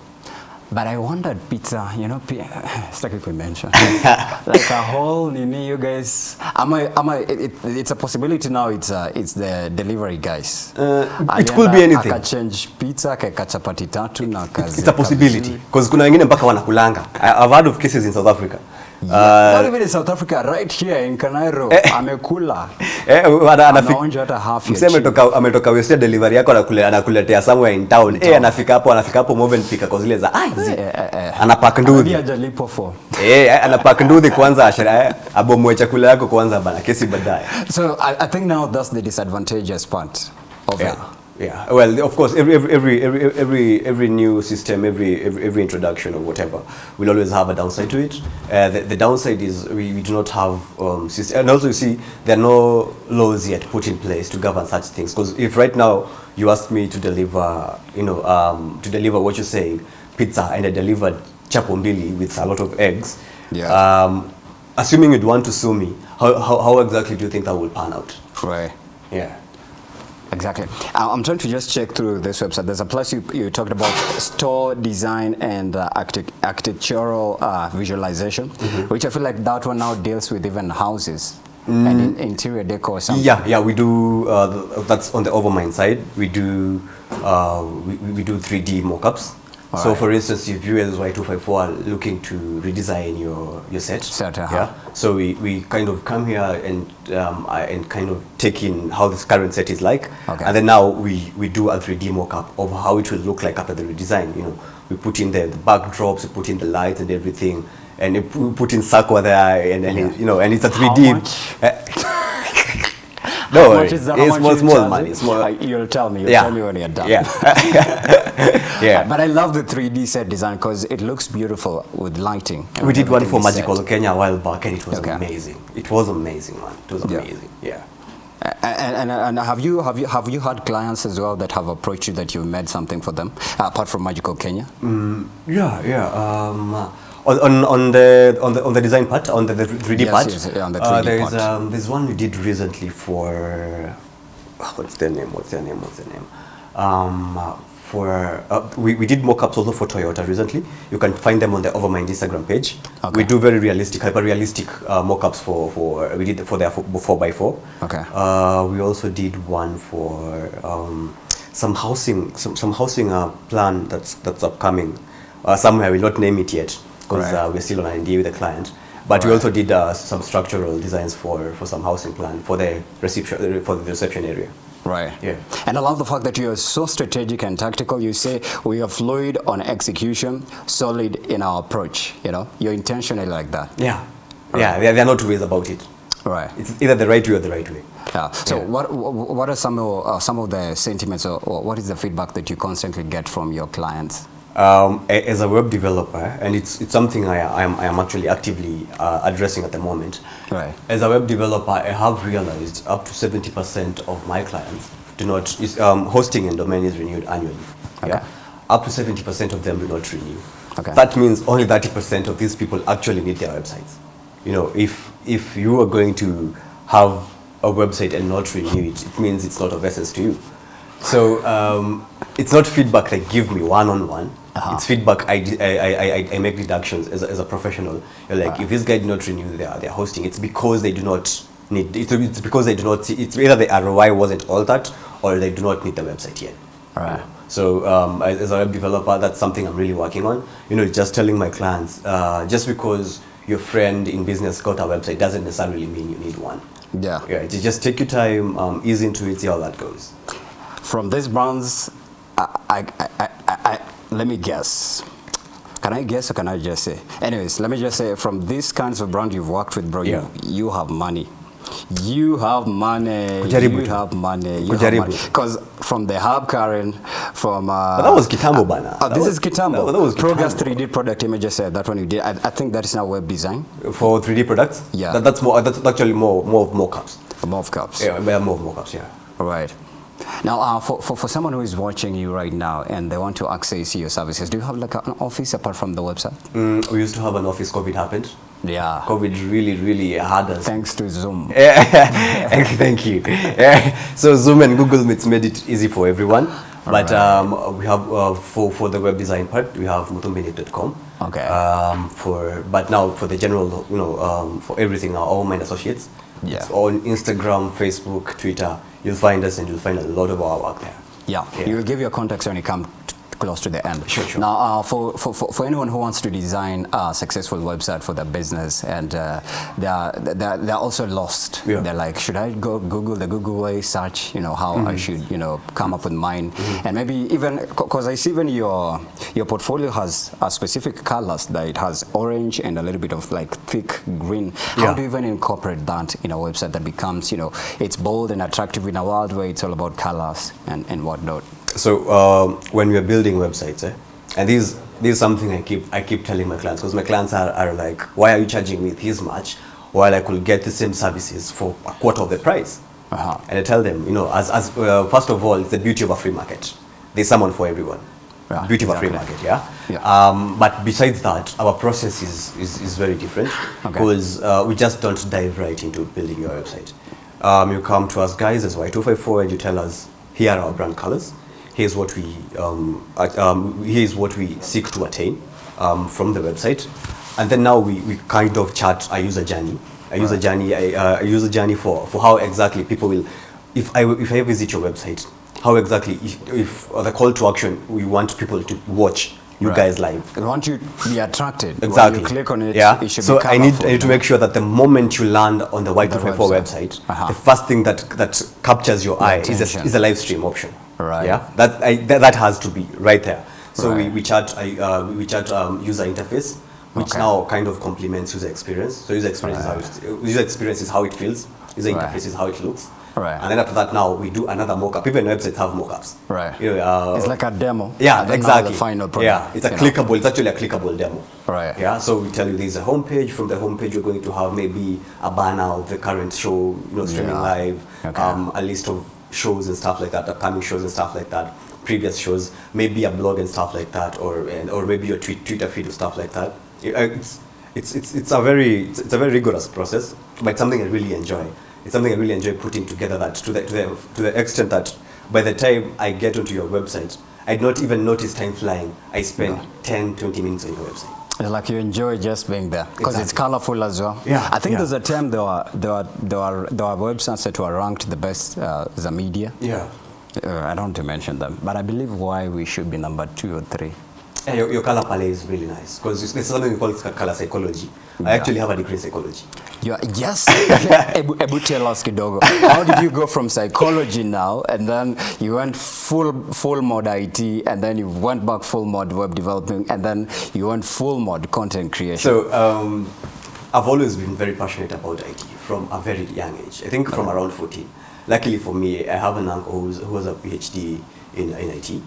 But I wondered, pizza, you know, pi- sitaki kuimention. like a whole nini, you guys. Am I, am I, it, it- it's a possibility now. It's uh, it's the delivery guys. Uh, it could be anything. Akachange pizza, akaweka chapati tatu na kazi. It's a possibility because kuna wengine mpaka wanakulanga. I- I've heard of cases in South Africa. Not Uh, even in South Africa, right here in Kanairo, amekula. eh, Anaonja hata half ya chini. ametoka ametoka Western delivery yako anakule, anakuletea somewhere in town. Eh, anafika hapo anafika hapo Moven pika kwa zile za aizi. Eh, eh, eh. Anapack Hadi nduthi. hajalipo for. Eh, anapack nduthi kwanza eh, abomoe chakula yako kwanza bana kesi baadaye. So I, I think now that's the disadvantageous part of Yeah. it. Yeah. Well, of course, every every every every every, every new system, every, every every introduction or whatever, will always have a downside to it. Uh, the, the downside is we, we do not have um, system, and also you see there are no laws yet put in place to govern such things. Because if right now you ask me to deliver, you know, um, to deliver what you're saying, pizza, and I delivered chapombili with a lot of eggs, Yeah. um, assuming you'd want to sue me, how, how, how exactly do you think that will pan out? Right. Yeah. Exactly. Uh, I'm trying to just check through this website. There's a plus you, you talked about store design and uh, architectural uh, visualization, which I feel like that one now deals with even houses and in, interior decor or something. Yeah, yeah, we do. Uh, that's on the Overmind side. We do. Uh, we, we do 3D mockups. So, Alright. for instance, if you as Y254 are looking to redesign your your set, Set, uh-huh. yeah. So we, we kind of come here and um, and kind of take in how this current set is like, Okay. and then now we, we do a 3D mockup of how it will look like after the redesign. You know, we put in the, the backdrops, we put in the lights and everything, and we put in Sakwa there, and, and it- you know, and it's a 3D. No, How worry. much is that? it's much small, small money. Small. Uh, you'll tell me. You'll yeah. tell me when you're done. Yeah. yeah. But I love the 3D set design because it looks beautiful with lighting. we did one for Magical set. Kenya a while back, and it was Okay. amazing. It was amazing, man. It was amazing. Yeah. And, and, and have you have you have you had clients as well that have approached you that you've made something for them apart from Magical Kenya? Yeah, yeah. Um, on, on, on the on the on the design part, on the, the 3D Yes, part, yes, on the uh, 3D there's part. um, there's one we did recently for what's their name? What's their name? What's their name? Um, uh, for uh, we, we did mock-ups also for Toyota recently. You can find them on the Overmind Instagram page. Okay. We do very realistic, hyper realistic uh, mock-ups for for we did for their four by four. Okay. Uh, we also did one for um, some housing, some, some housing uh, plan that's that's upcoming. Uh, somewhere we will not name it yet because Right. uh, we're still on an NDA with the client. But we also did uh, some structural designs for, for some housing plan for the reception for the reception area. Right. Yeah. And I love the fact that you're so strategic and tactical. You say we are fluid on execution, solid in our approach. You know, you're intentionally like that. Yeah, yeah. There, there are no two ways about it. Right. It's either the right way or the right way. Yeah. So Yeah. what what are some of uh, some of the sentiments or, or what is the feedback that you constantly get from your clients? Um, as a web developer, and it's, it's something I, I, am, I am actually actively uh, addressing at the moment. Right. As a web developer, I have realized up to 70% of my clients do not, is, um, hosting and domain is renewed annually. Okay. Yeah? Up to 70% of them do not renew. Okay. That means only 30% of these people actually need their websites. You know, if, if you are going to have a website and not renew it, it means it's not of essence to you. So um, it's not feedback they give me one on one. It's feedback I I I make deductions as a, as a professional. You're like, if this guy did not renew their, their hosting, it's because they do not need, it's, it's because they do not, see, it's either the ROI wasn't altered or they do not need the website yet. Right. So um, as a web developer, that's something I'm really working on. You know, just telling my clients, uh, just because your friend in business got a website doesn't necessarily mean you need one. Yeah. Yeah, just take your time, um, ease into it, see how that goes. From these brands, I, I, I, I, I, let me guess. Can I guess or can I just say? Anyways, let me just say from these kinds of brands you've worked with, bro, Yeah. you, you have money. You have money. Kujaribu you have money. You Kujaribu have money. Because from the hub, Karen, from. Uh, But that was Kitambo bana. Oh, this was- is Kitambo. that- that was Kitambo. 3D product images. Uh, that one you did. I, I think that is now web design. For 3D products? Yeah. That, that's more. That's actually more more of mockups. Above cups. Yeah, more of mockups. Yeah. Right. Now, uh, for, for, for someone who is watching you right now and they want to access your services, do you have like an office apart from the website? Mm, we used to have an office, COVID happened. Yeah. COVID really, really had us. Thanks to Zoom. Thank you. so Zoom and Google Meets made it easy for everyone. but right. um, we have uh, for for the web design part, we have muthumbinic.com. Okay. Um, for but now for the general, you know, um, for everything now, all my associates. Yeah. On Instagram, Facebook, Twitter. You'll find us and you'll find a lot of our work there. Yeah, Yeah. you'll give your contacts when you come close to the end. Sure, sure. Now, uh, for, for, for, anyone who wants to design a successful website for their business and uh, they're, they're, they're also lost, Yeah. they're like, should I go Google the Google way, search, you know, how Mm-hmm. I should, you know, come up with mine? And maybe even, because I see even your, your portfolio has a specific colors that it has orange and a little bit of like thick green. How Yeah. do you even incorporate that in a website that becomes, you know, it's bold and attractive in a world where it's all about colors and, and whatnot? So um, when we are building websites, eh, and this this is something I keep I keep telling my clients because my clients are, are like, why are you charging me this much while I could get the same services for a quarter of the price? Uh-huh. And I tell them, you know, as, as uh, first of all, it's the beauty of a free market. There's someone for everyone. Yeah, beauty of a free market, yeah. Yeah. Um, but besides that, our process is is, is very different Okay. because uh, we just don't dive right into building your website. Um, you come to us guys as Y254 and you tell us, here are our brand colors. Here's what we um, um, here's what we seek to attain um, from the website, and then now we, we kind of chart a user journey. A user journey, a, uh, a user journey for, for how exactly people will, if I if I visit your website, how exactly if, if uh, the call to action we want people to watch you Right. guys live. I want you to be attracted. Exactly. When you click on it, yeah. it should so be I need. I need to make sure that the moment you land on the Y254 website. website, Uh-huh. the first thing that that captures your eye is a, is a live stream option. Right. Yeah. That, I, that that has to be right there. So we, Right. we chat I, uh, we chat um, user interface, which Okay. now kind of complements user experience. So user experience is how it, user experience is how it feels. User Right. interface is how it looks. Right. And then after that, now we do another mock-up. Even websites have mock-ups. Right. You know, uh, it's like a demo. yeah, exactly. The final product. Yeah, it's a you know. clickable. It's actually a clickable demo. Right. Yeah. So we tell you there's a homepage. From the homepage, you're going to have maybe a banner of the current show, you know, streaming Yeah. live, Okay. um, a list of shows and stuff like that, upcoming shows and stuff like that, previous shows, maybe a blog and stuff like that, or and, or maybe your tweet, Twitter feed and stuff like that. It's it's it's, it's a very it's, a very rigorous process, but it's something I really enjoy. It's something I really enjoy putting together. That to the to the to the extent that by the time I get onto your website, I'd not even notice time flying. I spend 10, 20 minutes on your website. It's like you enjoy just being there because it's colorful as well. Yeah, I think yeah. there's a time there were there were there were, there were websites that were ranked the best uh, the media. Yeah. Uh, I don't want to mention them, but I believe why we should be number two or three. Yeah, your, your color palette is really nice because there's something we call color psychology. Yeah. I actually have a degree in psychology. You are, yes. Ebu, Ebu tell us kidogo. How did you go from psychology now, and then you went full full mode IT, and then you went back full mode web developing, and then you went full mode content creation. So um, I've always been very passionate about IT from a very young age. I think from around 14. Luckily for me, I have an uncle who's, who has a PhD in, in IT.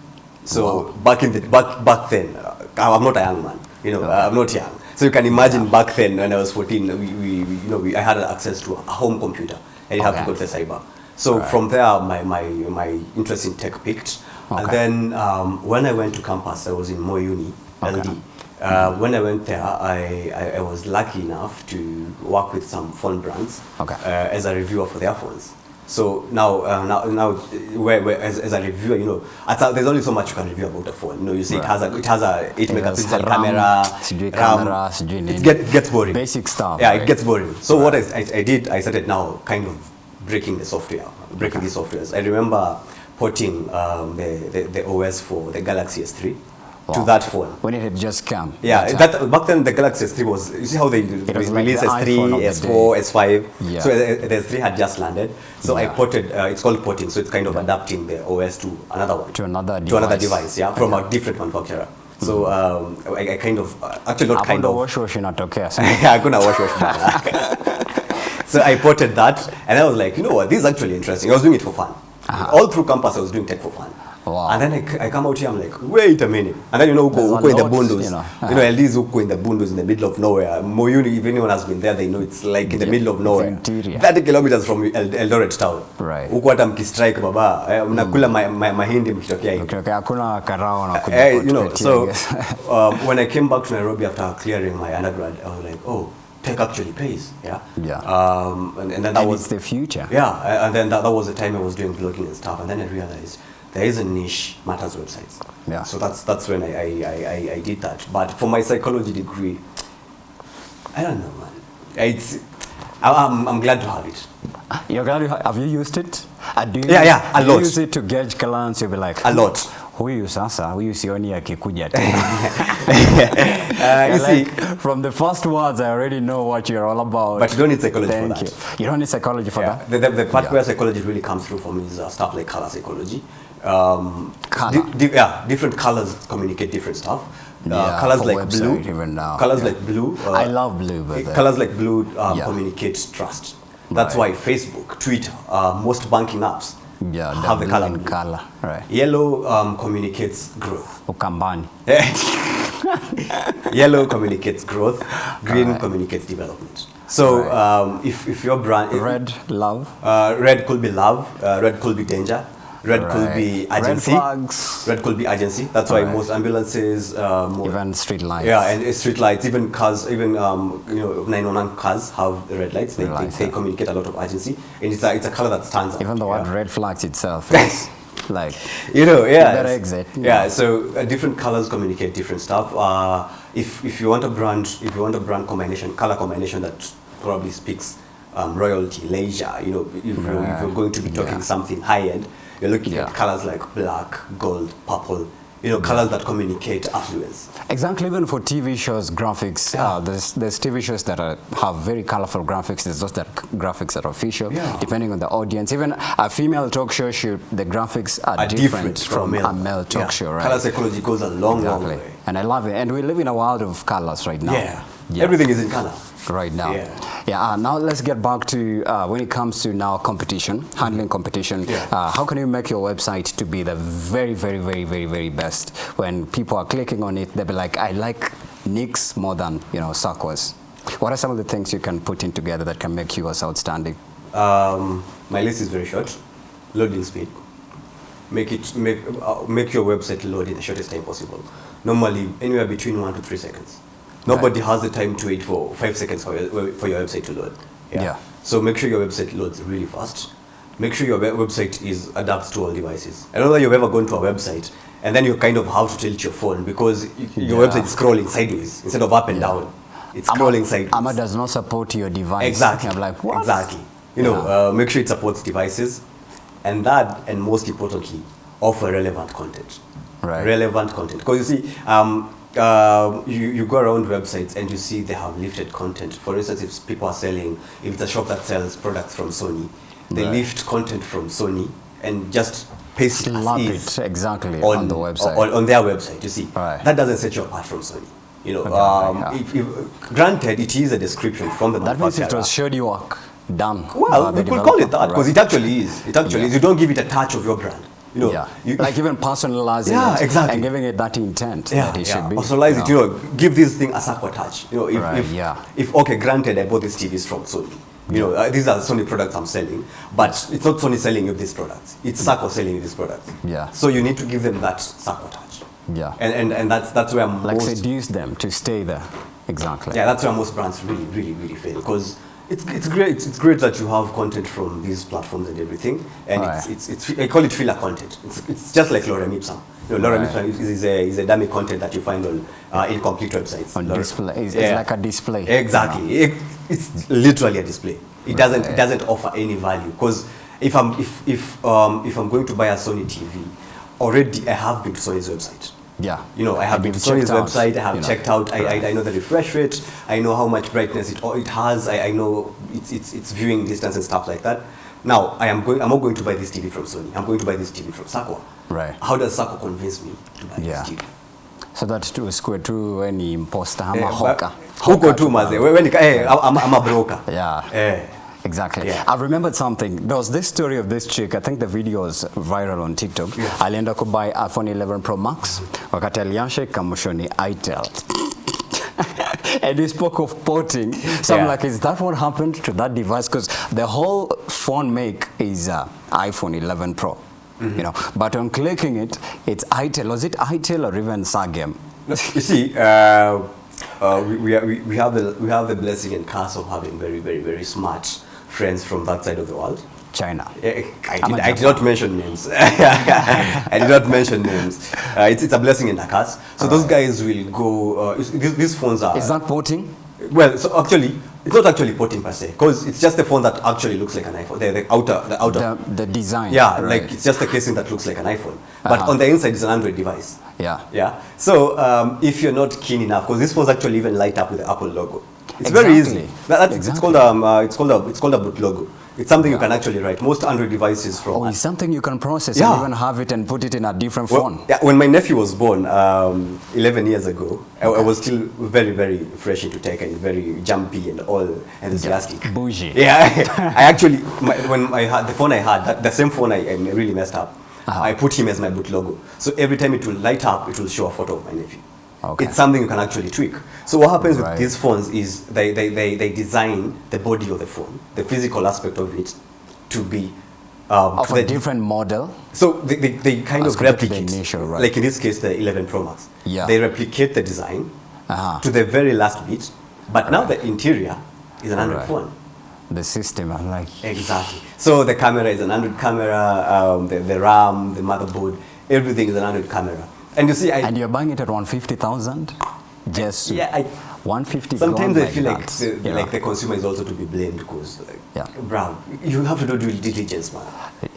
So wow. back in the back back then, uh, I'm not a young man. You know, I'm not young. So you can imagine yeah. back then when I was 14, we, we, we you know we, I had access to a home computer. I didn't have to go to the cyber. So right. from there, my, my, my interest in tech peaked. And then um, when I went to campus, I was in Moi Uni, Okay. LD. Uh, when I went there, I, I, I was lucky enough to work with some phone brands Okay. uh, as a reviewer for their phones. So now, uh, now, now, where, where, as, as a reviewer, you know, I thought there's only so much you can review about a phone. You know, you see it has a, it has a eight megapixel camera, sijui camera, sijui it get, gets boring. Basic stuff, Yeah, right? it gets boring. So right. what I, I, I did, I started now kind of breaking the software, breaking okay. the softwares. I remember porting um, the, the, the OS for the Galaxy S3 to that phone. when it had just come. Yeah, that that back then the Galaxy S3 was. You see how they was re- like release the iPhone of S3, the S4, day. S5. Yeah. So uh, the S3 had just landed. So I ported. Uh, it's called porting. So it's kind of adapting the OS to another one. To another To another device. device. Yeah, from a different manufacturer. So um, I, I kind of uh, actually not kind of. wash wash inatokea. Hakuna wash wash. So I ported that, and I was like, you know what, this is actually interesting. I was doing it for fun. All through campus, I was doing tech for fun. Wow. And then I, I come out here, I'm like, wait a minute. And then you know, go, uko, uko in the bundles. bundos. you know. You know, at least uko in the bundos in the middle of nowhere. Moyuni, if anyone has been there, they know it's like in the Yeah, middle of nowhere. interior. 30 kilometers from El Eldoret town. Right. Uko hata mkistrike baba, eh, mnakula ma, ma, mahindi mkitokea hivi. Okay, okay, hakuna karao na kuja Eh, you know, so um, when I came back to Nairobi after clearing my undergrad, I was like, oh, tech actually pays, yeah. Yeah. Um, and, and then that and was it's the future. yeah, and then that, that was the time I was doing blogging and stuff, and then I realized there is a niche matters websites. Yeah. So that's that's when I, I, I, I, I did that. But for my psychology degree, I don't know, man. It's I'm, I'm glad to have it. You're glad you have, have you used it? Uh, do you Yeah, yeah, a do you lot. use it to gauge clients? You'll be like, A lot. Huyu sasa, huyu sioni akikuja tena. Uh, you see, like, from the first words, I already know what you're all about. But you don't need psychology Thank for that. You. you don't need psychology for yeah, that. the, the, the part Yeah. where psychology really comes through for me is uh, stuff like color psychology. Um, Colour. di- di- yeah, different colors communicate different stuff. Uh, Yeah, colors like blue, even now, colors yeah. like blue. uh, I love blue, by the colors like blue um, Yeah. communicate trust. That's Right. why Facebook, Twitter, uh, most banking apps Yeah, have the color blue. color, right. Yellow um, communicates growth. Ukambani. Yellow communicates growth. Green Alright. communicates development. So Right. um, if, if your brand Red, love. Uh, red could be love. Uh, red could be danger. Red could be Right. Red flags. Red could be urgency. That's why Right. most ambulances, uh, mo- Even street lights. yeah, and street lights, even cars, even um, you know, 911 cars have red lights. They, Red they, lights, they yeah. communicate a lot of urgency, and it's a, it's a color that stands out. Even the yeah. word red flags itself is like, you know, yeah. better exit. Yeah, so uh, different colors communicate different stuff. Uh, if if you want a brand, if you want a brand combination, color combination that probably speaks um, royalty, leisure. You know, if, you're, if you're going to be talking Yeah. something high end, you're looking Yeah. at colors like black, gold, purple. You know, colors that communicate affluence. Exactly, even for TV shows, graphics, uh, there's, there's TV shows that are, have very colorful graphics. There's those that graphics that are official, Yeah. depending on the audience. Even a female talk show should the graphics are, Are different, from a male talk Yeah. show, right? Color psychology goes a long, long way. And I love it. And we live in a world of colors right now. Yeah. everything is in color. Right now. Yeah. Yeah. uh, now let's get back to uh, when it comes to now competition, handling competition. Yeah. Uh, how can you make your website to be the very, very, very, very, very best? When people are clicking on it, they'll be like, I like Nix more than you know Sakwa's. What are some of the things you can put in together that can make yours outstanding? Um, my list is very short. Loading speed. Make it make uh, make your website load in the shortest time possible. Normally anywhere between one to three seconds. Nobody has the time to wait for five seconds for your, for your website to load. Yeah. So make sure your website loads really fast. Make sure your website is adapts to all devices. I don't know that you've ever gone to a website and then you kind of have to tilt your phone because your Yeah. website is scrolling sideways instead of up and down. It's scrolling sideways. Amma does not support your device. Exactly. I'm like, what? Exactly. You know, Yeah. uh, make sure it supports devices, and that, and most importantly, offer relevant content. Right. Relevant content. Because you see, um, uh, you, you go around websites and you see they have lifted content. For instance, if people are selling, if it's a shop that sells products from Sony, they Right. lift content from Sony and just paste it as Slap is it exactly on, the website. On, on their website, you see. Right. That doesn't set you apart from Sony. You know, Okay, um, yeah. if, if, granted, it is a description from the that means it was shoddy work done. Well, we could call it that because right? it actually is. It actually Yeah. is. You don't give it a touch of your brand. You know, yeah. you, like even personalizing Yeah, it exactly. and giving it that intent yeah, that it yeah. should be. Personalize Yeah. it. You know, give this thing a Sakwa touch. You know, if, Right, if, yeah. if okay, granted, I bought these TVs from Sony. You know, uh, these are Sony products I'm selling, but it's not Sony selling you these products. It's Sakwa selling you these products. Yeah. So you need to give them that Sakwa touch. Yeah. And and, and that's that's where like most seduce them to stay there. Exactly. yeah, that's where most brands really, really, really fail because it's, it's great. It's great that you have content from these platforms and everything, and Right. it's, it's, it's I call it filler content. It's, it's just like Lorem Ipsum. You know, Lorem Right. Ipsum is, is a is a dummy content that you find on uh, incomplete websites. On Lorem- display. It's, Yeah. it's like a display. Exactly. It, it's literally a display. It doesn't Right. it doesn't offer any value because if I'm if if um, if I'm going to buy a Sony TV, already I have been to Sony's website. Yeah. You know, I have been to his out, website, I have you know. checked out, I, I, I know the refresh rate, I know how much brightness it, it has, I, I know its, its, its viewing distance and stuff like that. Now, I am going, I'm not going to buy this TV from Sony, I'm going to buy this TV from Sakwa. Right. How does Sakwa convince me to buy Yeah. this TV? So that square tu any imposter ama Eh, hoka. Huko Hoka tu maze, wewe ni eh, I'm, I'm a broker. Yeah. Eh. Exactly. Yeah. I remembered something. There was this story of this chick. I think the video was viral on TikTok. Yeah. Alienda kubuy iPhone 11 Pro Max wakati aliansha ikamushwa ni itel. and he spoke of porting. So I'm like, is that what happened to that device? Because the whole phone make is uh, iPhone 11 Pro. You know, but on clicking it, it's itel. Was it itel or even Sagem? You see, uh, uh, we, we, are- we, we, have the, we have the blessing and curse of having very, very, very smart friends from that side of the world. China. Eh, I I'm did, I did not mention names. I did not mention names. Uh, it's, it's a blessing and a curse. So those guys will go. Uh, these, these phones are. Is that porting? Well, so actually, it's not actually porting per se, because it's just a phone that actually looks like an iPhone. The, the outer, the outer. The, the design. yeah, right. like it's just a casing that looks like an iPhone, but Uh-huh. on the inside it's an Android device. Yeah. Yeah. So um, if you're not keen enough, because these phones actually even light up with the Apple logo. It's very easy. Exactly. That, that's, It's Exactly. called um, uh, it's called a it's called a boot logo. It's something you can actually write. Most Android devices from Oh, it's something you can process Yeah. and even have it and put it in a different Well, phone. yeah, when my nephew was born um, 11 years ago, I, I was still very, very fresh into tech and very jumpy and all enthusiastic. Bougie. Yeah, I actually, my, when I had the phone I had, that, the same phone I, I really messed up. Uh-huh. I put him as my boot logo. So every time it will light up, it will show a photo of my nephew. Okay. It's something you can actually tweak. So what happens Right. with these phones is they, they, they, they design the body of the phone, the physical aspect of it, to be um, Of a different model. so they, they, they kind As of to the replicate, initial, right. like in this case, the 11 Pro Max. Yeah. They replicate the design Uh-huh. to the very last bit, but now the interior is an Android Right. phone. The system, I'm like, Exactly. So the camera is an Android camera, um, the, the RAM, the motherboard, everything is an Android camera. And you see, I, and you're buying it at 150,000? Just yeah, I, 150 sometimes I feel like the, you like the consumer is also to be blamed because, like, Yeah. bro, you have to do due diligence, man.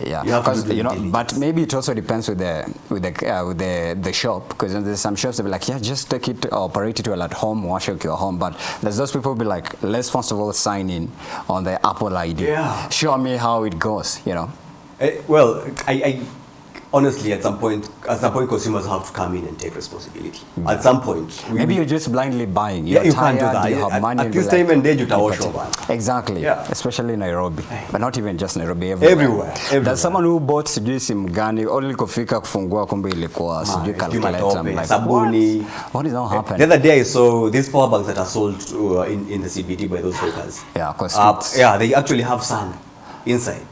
Yeah, You have to do you know, diligence. but maybe it also depends with the with the uh, with the the shop because there's some shops that be like, yeah, just take it, operate it well at home, wash it your home. But there's those people be like, let's first of all sign in on the Apple ID. Yeah. Show me how it goes. You know. Eh, well, I, I honestly, at some point, at some point, consumers have to come in and take responsibility. Mm. At some point, we, Maybe you're just blindly buying. You're Yeah, you tired, can't do that. You have at- money. at this time and age, you can wash over. Exactly. Yeah. Especially Nairobi, but not even just Nairobi. Everywhere. Everywhere, everywhere. There's someone who bought sijui simu gani, only kufika kufungua kumbe ilikuwa sijui sijui calculator. I'm like, sabuni. what? What is happening? The other day I saw these power banks that are sold uh, in, in the CBD by those hawkers. Yeah, of course. Uh, yeah, they actually have sun inside.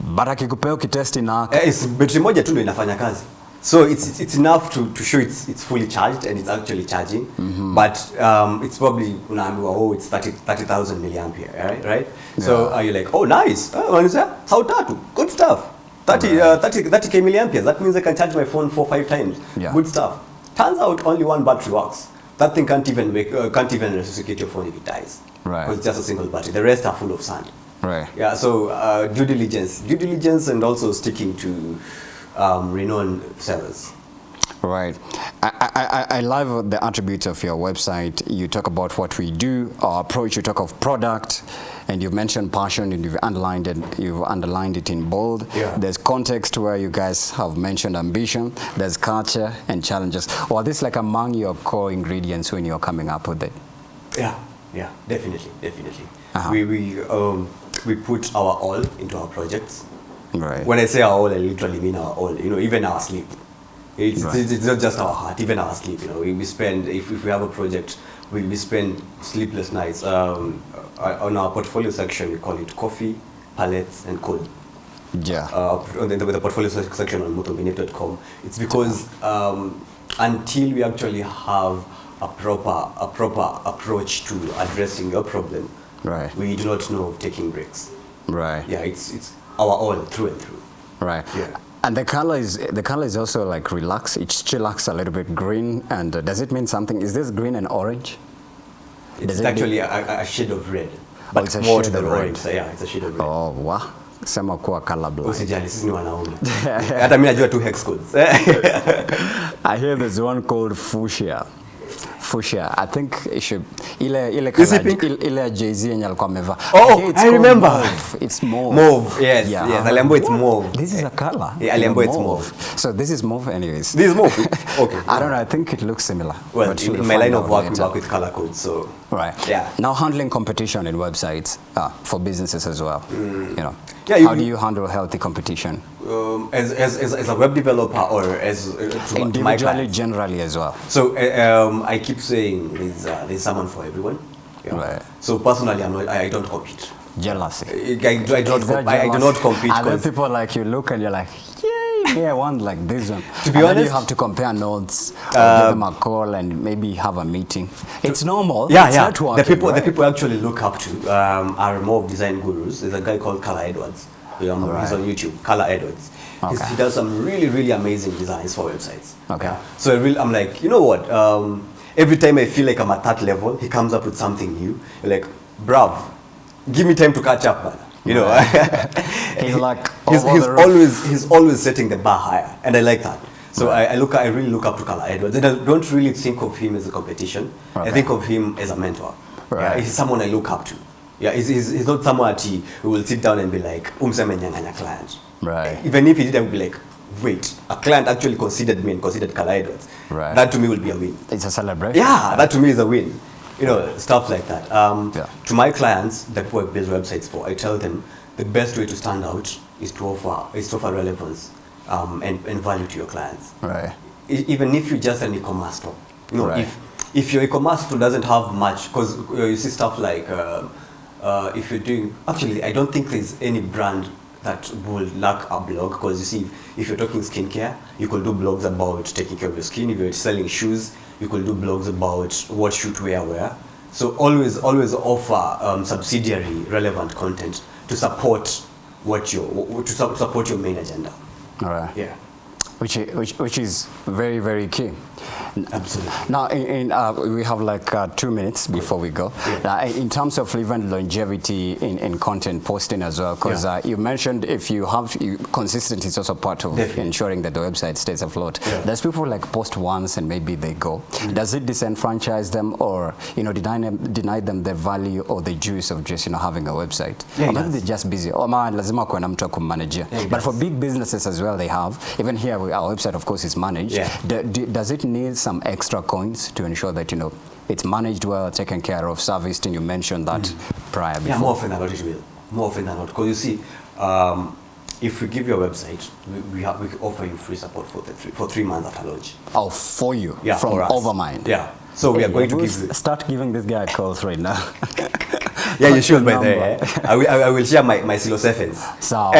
But akikupea ukitesti na Eh, it's battery moja tu ndio inafanya kazi. So it's, it's, it's enough to, to show it's, it's fully charged and it's actually charging. Mm -hmm. But um, it's probably unaambiwa oh it's 30 30,000 milliampere, right? right? Yeah. So are uh, you like oh nice. Oh, wanasema how tatu. Good stuff. 30 uh, 30 30k milliampere, That means I can charge my phone four five times. Yeah. Good stuff. Turns out only one battery works. That thing can't even make, uh, can't even resuscitate your phone if it dies. Right. Because it's just a single battery. The rest are full of sand. Right. Yeah, so uh, due diligence, due diligence, and also sticking to um, renowned sellers. Right. I, I, I- I love the attributes of your website. You talk about what we do, our approach, you talk of product, and you've mentioned passion and you've underlined it, you've underlined it in bold. Yeah. There's context where you guys have mentioned ambition. There's culture and challenges. Or this like among your core ingredients when you're coming up with it. Yeah, yeah, definitely, definitely. Uh-huh. We we um, we put our all into our projects. Right. When I say our all, I literally mean our all. You know, even our sleep. It's, Right. it's, it's not just our heart, even our sleep. You know, we, we spend if, if we have a project, we, we spend sleepless nights. Um, uh, on our portfolio section, we call it coffee, palettes, and code. yeah. uh, on the, the portfolio section on muthumbinic.com. It's because um, until we actually have a proper a proper approach to addressing your problem, Right. we do not know of taking breaks. right. Yeah, it's it's our own through and through. Right. Yeah. And the color is the color is also like relaxed. It chillax a little bit green. And uh, does it mean something? Is this green and orange? It's it actually a, a- shade of red, but it's a more to the of orange. So yeah, it's a shade of red. Oh, wow. Sema kuwa colorblind. Usijali, sisi ni wanaume. Hata mimi najua tu hex codes. I hear there's one called fuchsia. Fuchsia i think it should ile ile pink? ile- ile ya jay-z yenye alikuwa amevaa Oh, Okay, I remember. mauve. it's mauve Mauve, yes, yes, aliambiwa it's mauve. this is a color Yeah, aliambiwa it's mauve. so this is mauve anyways This is mauve? Okay. i don't know i think it looks similar Well, in, in my line of work, we work with color codes, so Right. Yeah. Now handling competition in websites uh, for businesses as well. You know. Mm. Yeah, you- How do you handle healthy competition? um, as, as, as, as a web developer or as uh, to, to my Individually, generally as well. So uh, um, I keep saying there's, uh, there's someone for everyone. Yeah. Right. So personally, I'm not, I, I don't compete. Jealousy. I, I, do- I don't Is I, I do not compete. 'cause- people like you look and you're like, yeah, want like this one. To be and honest- you have to compare notes, or Uh, give them a call, and maybe have a meeting. It's normal. Yeah, it's yeah. networking, the people, right? the people actually look up to um, are more design gurus. There's a guy called Carla Edwards. Um, He's Right. on YouTube. Carla Edwards. Okay. he does some really, really amazing designs for websites. Okay. So I really, I'm like, you know what? Um, every time I feel like I'm at that level, he comes up with something new. You're like, bruv, give me time to catch up, man. You know. He's like he's, he's always he's always setting the bar higher, and I like that. So I, I look, I really look up to Carla Edwards, and I don't really think of him as a competition. I think of him as a mentor. Yeah, he's someone I look up to. Yeah, he's, he's, he's not someone he who will sit down and be like, umseme nyanganya client. Right. Eh, even if he did, I would be like, wait, a client actually considered me and considered Carla Edwards. Right. That to me will be a win. It's a celebration. Yeah, that to me is a win. You know, stuff like that. Um, Yeah. To my clients that work build websites for, I tell them the best way to stand out is to offer is to offer relevance um, and, and value to your clients. Right. Even if you're just an e-commerce store, you know, Right. if if your e-commerce store doesn't have much, because you see stuff like uh, uh, if you're doing, actually, I don't think there's any brand that will lack a blog, because you see, if you're talking skincare, you could do blogs about taking care of your skin. If you're selling shoes, you could do blogs about what should to wear where. So always, always offer um, subsidiary relevant content to support what your to su- support your main agenda. All right. Yeah, Which, which, which is very, very key. Absolutely. Now, in, in, uh, we have like uh, two minutes before we go. Yeah. Uh, in terms of even longevity in, in content posting as well, because Yeah. uh, you mentioned if you have you, consistency is also part of Definitely. ensuring that the website stays afloat. Yeah. There's people like post once and maybe they go. Does it disenfranchise them or you know deny them, deny them the value or the juice of just you know having a website? Yeah, or maybe they're just busy. Or ma lazima kuwe na mtu wa kummanajia. Yeah, it But for big businesses as well, they have. Even here, we- our website of course is managed. Yeah. Do- do- does it need some extra coins to ensure that you know it's managed well, taken care of, serviced? And you mentioned that prior before. Yeah, more often than not it will. More often than not. Because you see, um, if we give you a website, we, we, have, we offer you free support for, the three, for three months after launch. Oh, for you Yeah, from. Overmind. Yeah. So we are going to give you. Start giving this guy calls right now. Yeah, you should by eh? I, will, I will share my, my Silo Sevens. So,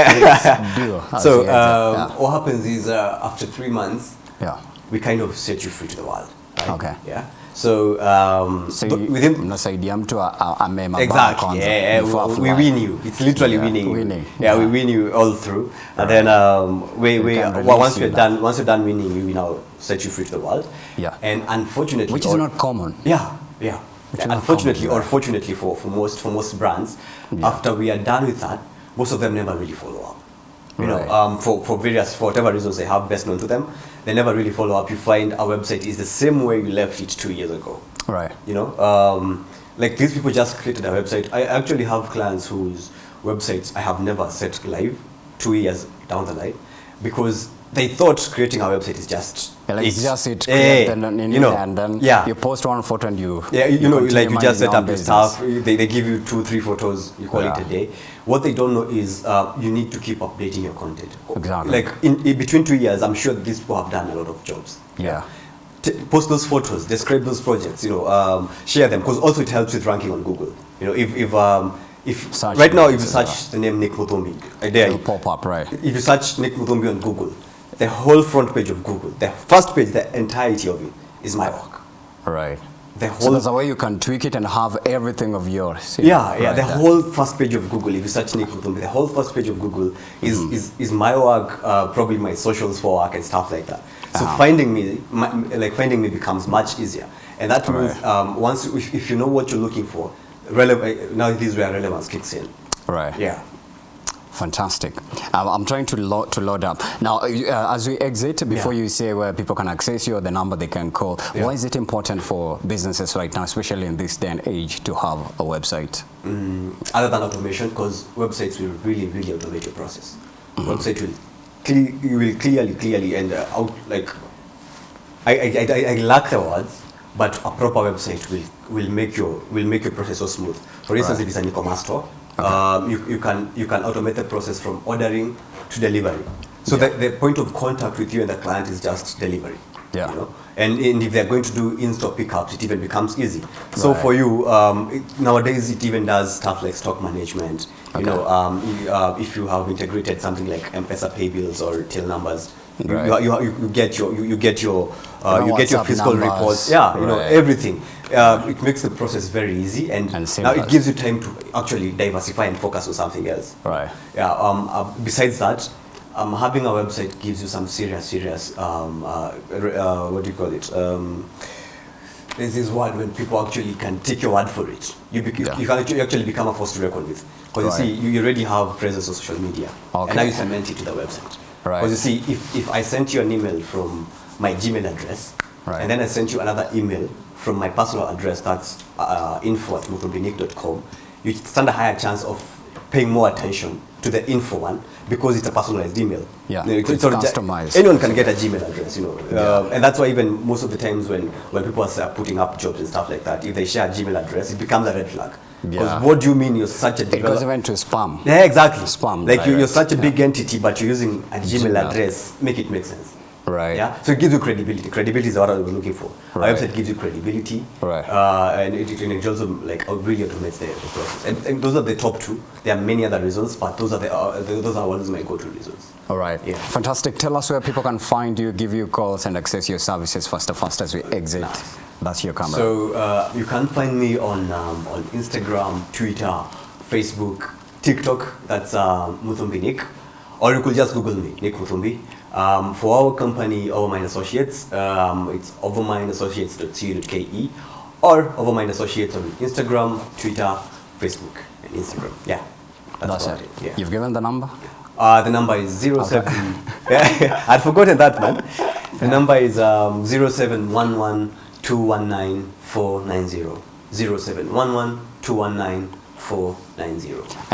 do. So um, later. what happens is uh, after three months, yeah. We kind of set you free to the world. Right? Okay. Yeah. So, um, So within mnasaidia mtu a- a- amema Exactly. Yeah, yeah, we, we win you. It's literally Yeah, winning. winning. Yeah, we win you all through, and then um, we, We we well, once you you're done once you're done winning, you, we now set you free to the world. Yeah. And unfortunately, Which is or- not common. Yeah, yeah. Not unfortunately, common, or fortunately for, for most for most brands, Yeah. after we are done with that, most of them never really follow up. You Right. know, um, for, for various for whatever reasons they have best known to them, they never really follow up. You find our website is the same way you left it two years ago. Right. You know, um, like these people just created a website. I actually have clients whose websites I have never set live two years down the line because they thought creating a website is just like it's just it, Eh, create and then, you know, and then yeah. you post one photo and you Yeah, you, know, like you just set up your stuff. They, they give you two, three photos. You call it Yeah. a day. What they don't know is uh, you need to keep updating your content. Exactly. Like in, in between two years, I'm sure these people have done a lot of jobs. Yeah. T- post those photos, describe those projects. You know, um, share them because also it helps with ranking on Google. You know, if if um, if Search right now if you search the name Nick Muthumbi, uh, there It'll pop up, right? if you search Nick Muthumbi on Google, the whole front page of Google, the first page, the entirety of it is my work. Right. The So there's a way you can tweak it and have everything of yours. Yeah, yeah. right The there. whole first page of Google, if you search Nick Muthumbi, the whole first page of Google is Mm-hmm. is, is my work, uh, probably my socials for work and stuff like that. So Ah. finding me, my, like finding me, becomes much easier, and that means Right. um, once if, if you know what you're looking for, relevant now this is where relevance kicks in. Right. Yeah. Fantastic. Um, I'm trying to load to load up now. Uh, as we exit, before Yeah. you say where people can access you or the number they can call, Yeah. why is it important for businesses right now, especially in this day and age, to have a website? Mm, other than automation, because websites will really, really automate your process. Website will, cle- you will clearly, clearly, and uh, out like, I, I, I, I lack the words, but a proper website will, will make your will make your process so smooth. For instance, Right. if it's an e-commerce store, um, you, you can you can automate the process from ordering to delivery. So Yeah. the, the point of contact with you and the client is just delivery. Yeah. You know? and, and if they're going to do in-store pickups, it even becomes easy. So Right. for you, um, it, nowadays it even does stuff like stock management. You know, um, you, uh, if you have integrated something like M-Pesa pay bills or till numbers, Right. you, you, you get your you, you get your uh, you get your physical numbers. reports. Yeah, you know everything. Uh, it makes the process very easy, and, And now it gives you time to actually diversify and focus on something else. Right. Yeah. Um, uh, besides that, um, having a website gives you some serious, serious. Um, uh, uh, what do you call it? Um, there's this word when people actually can take your word for it. You, Yeah. you can actually, actually become a force to reckon with. Because Right. you see, you already have presence on social media. Okay. And now you cement it to the website. Right. Because you see, if, if I sent you an email from my Gmail address, Right. and then I sent you another email from my personal address, that's uh, info at muthumbinic.com, you stand a higher chance of paying more attention to the info one because it's a personalized email. Yeah, You know, it's ju- customized. anyone can get a Gmail address, you know. Yeah. Uh, and that's why even most of the times when, when people are putting up jobs and stuff like that, if they share a Gmail address, it becomes a red flag. Because Yeah. what do you mean you're such a It goes developer? even to spam. Yeah, exactly. Spam Like you, you're such a yeah. big entity, but you're using a Gmail, Gmail. address. Make it make sense. Right. Yeah. So it gives you credibility. Credibility is what I was looking for. Right. A website gives you credibility. Right. Uh, and it, it, also like really automates the, the process. And, and those are the top two. There are many other reasons, but those are the uh, those are ones my go-to reasons. All right. Yeah. Fantastic. Tell us where people can find you, give you calls, and access your services faster, fast as we exit. Nice. That's your camera. So uh, you can find me on um, on Instagram, Twitter, Facebook, TikTok. That's uh, Muthumbi Nick, or you could just Google me, Nick Muthumbi. Um, for our company, Overmind Associates, um, it's overmindassociates.co.ke or Overmind Associates on Instagram, Twitter, Facebook, and Instagram. Yeah, That's about it. Yeah. You've given the number? Uh, the number is 07. Yeah, I'd forgotten that, man. The number is um, 0711 219 490. 0711 219 490.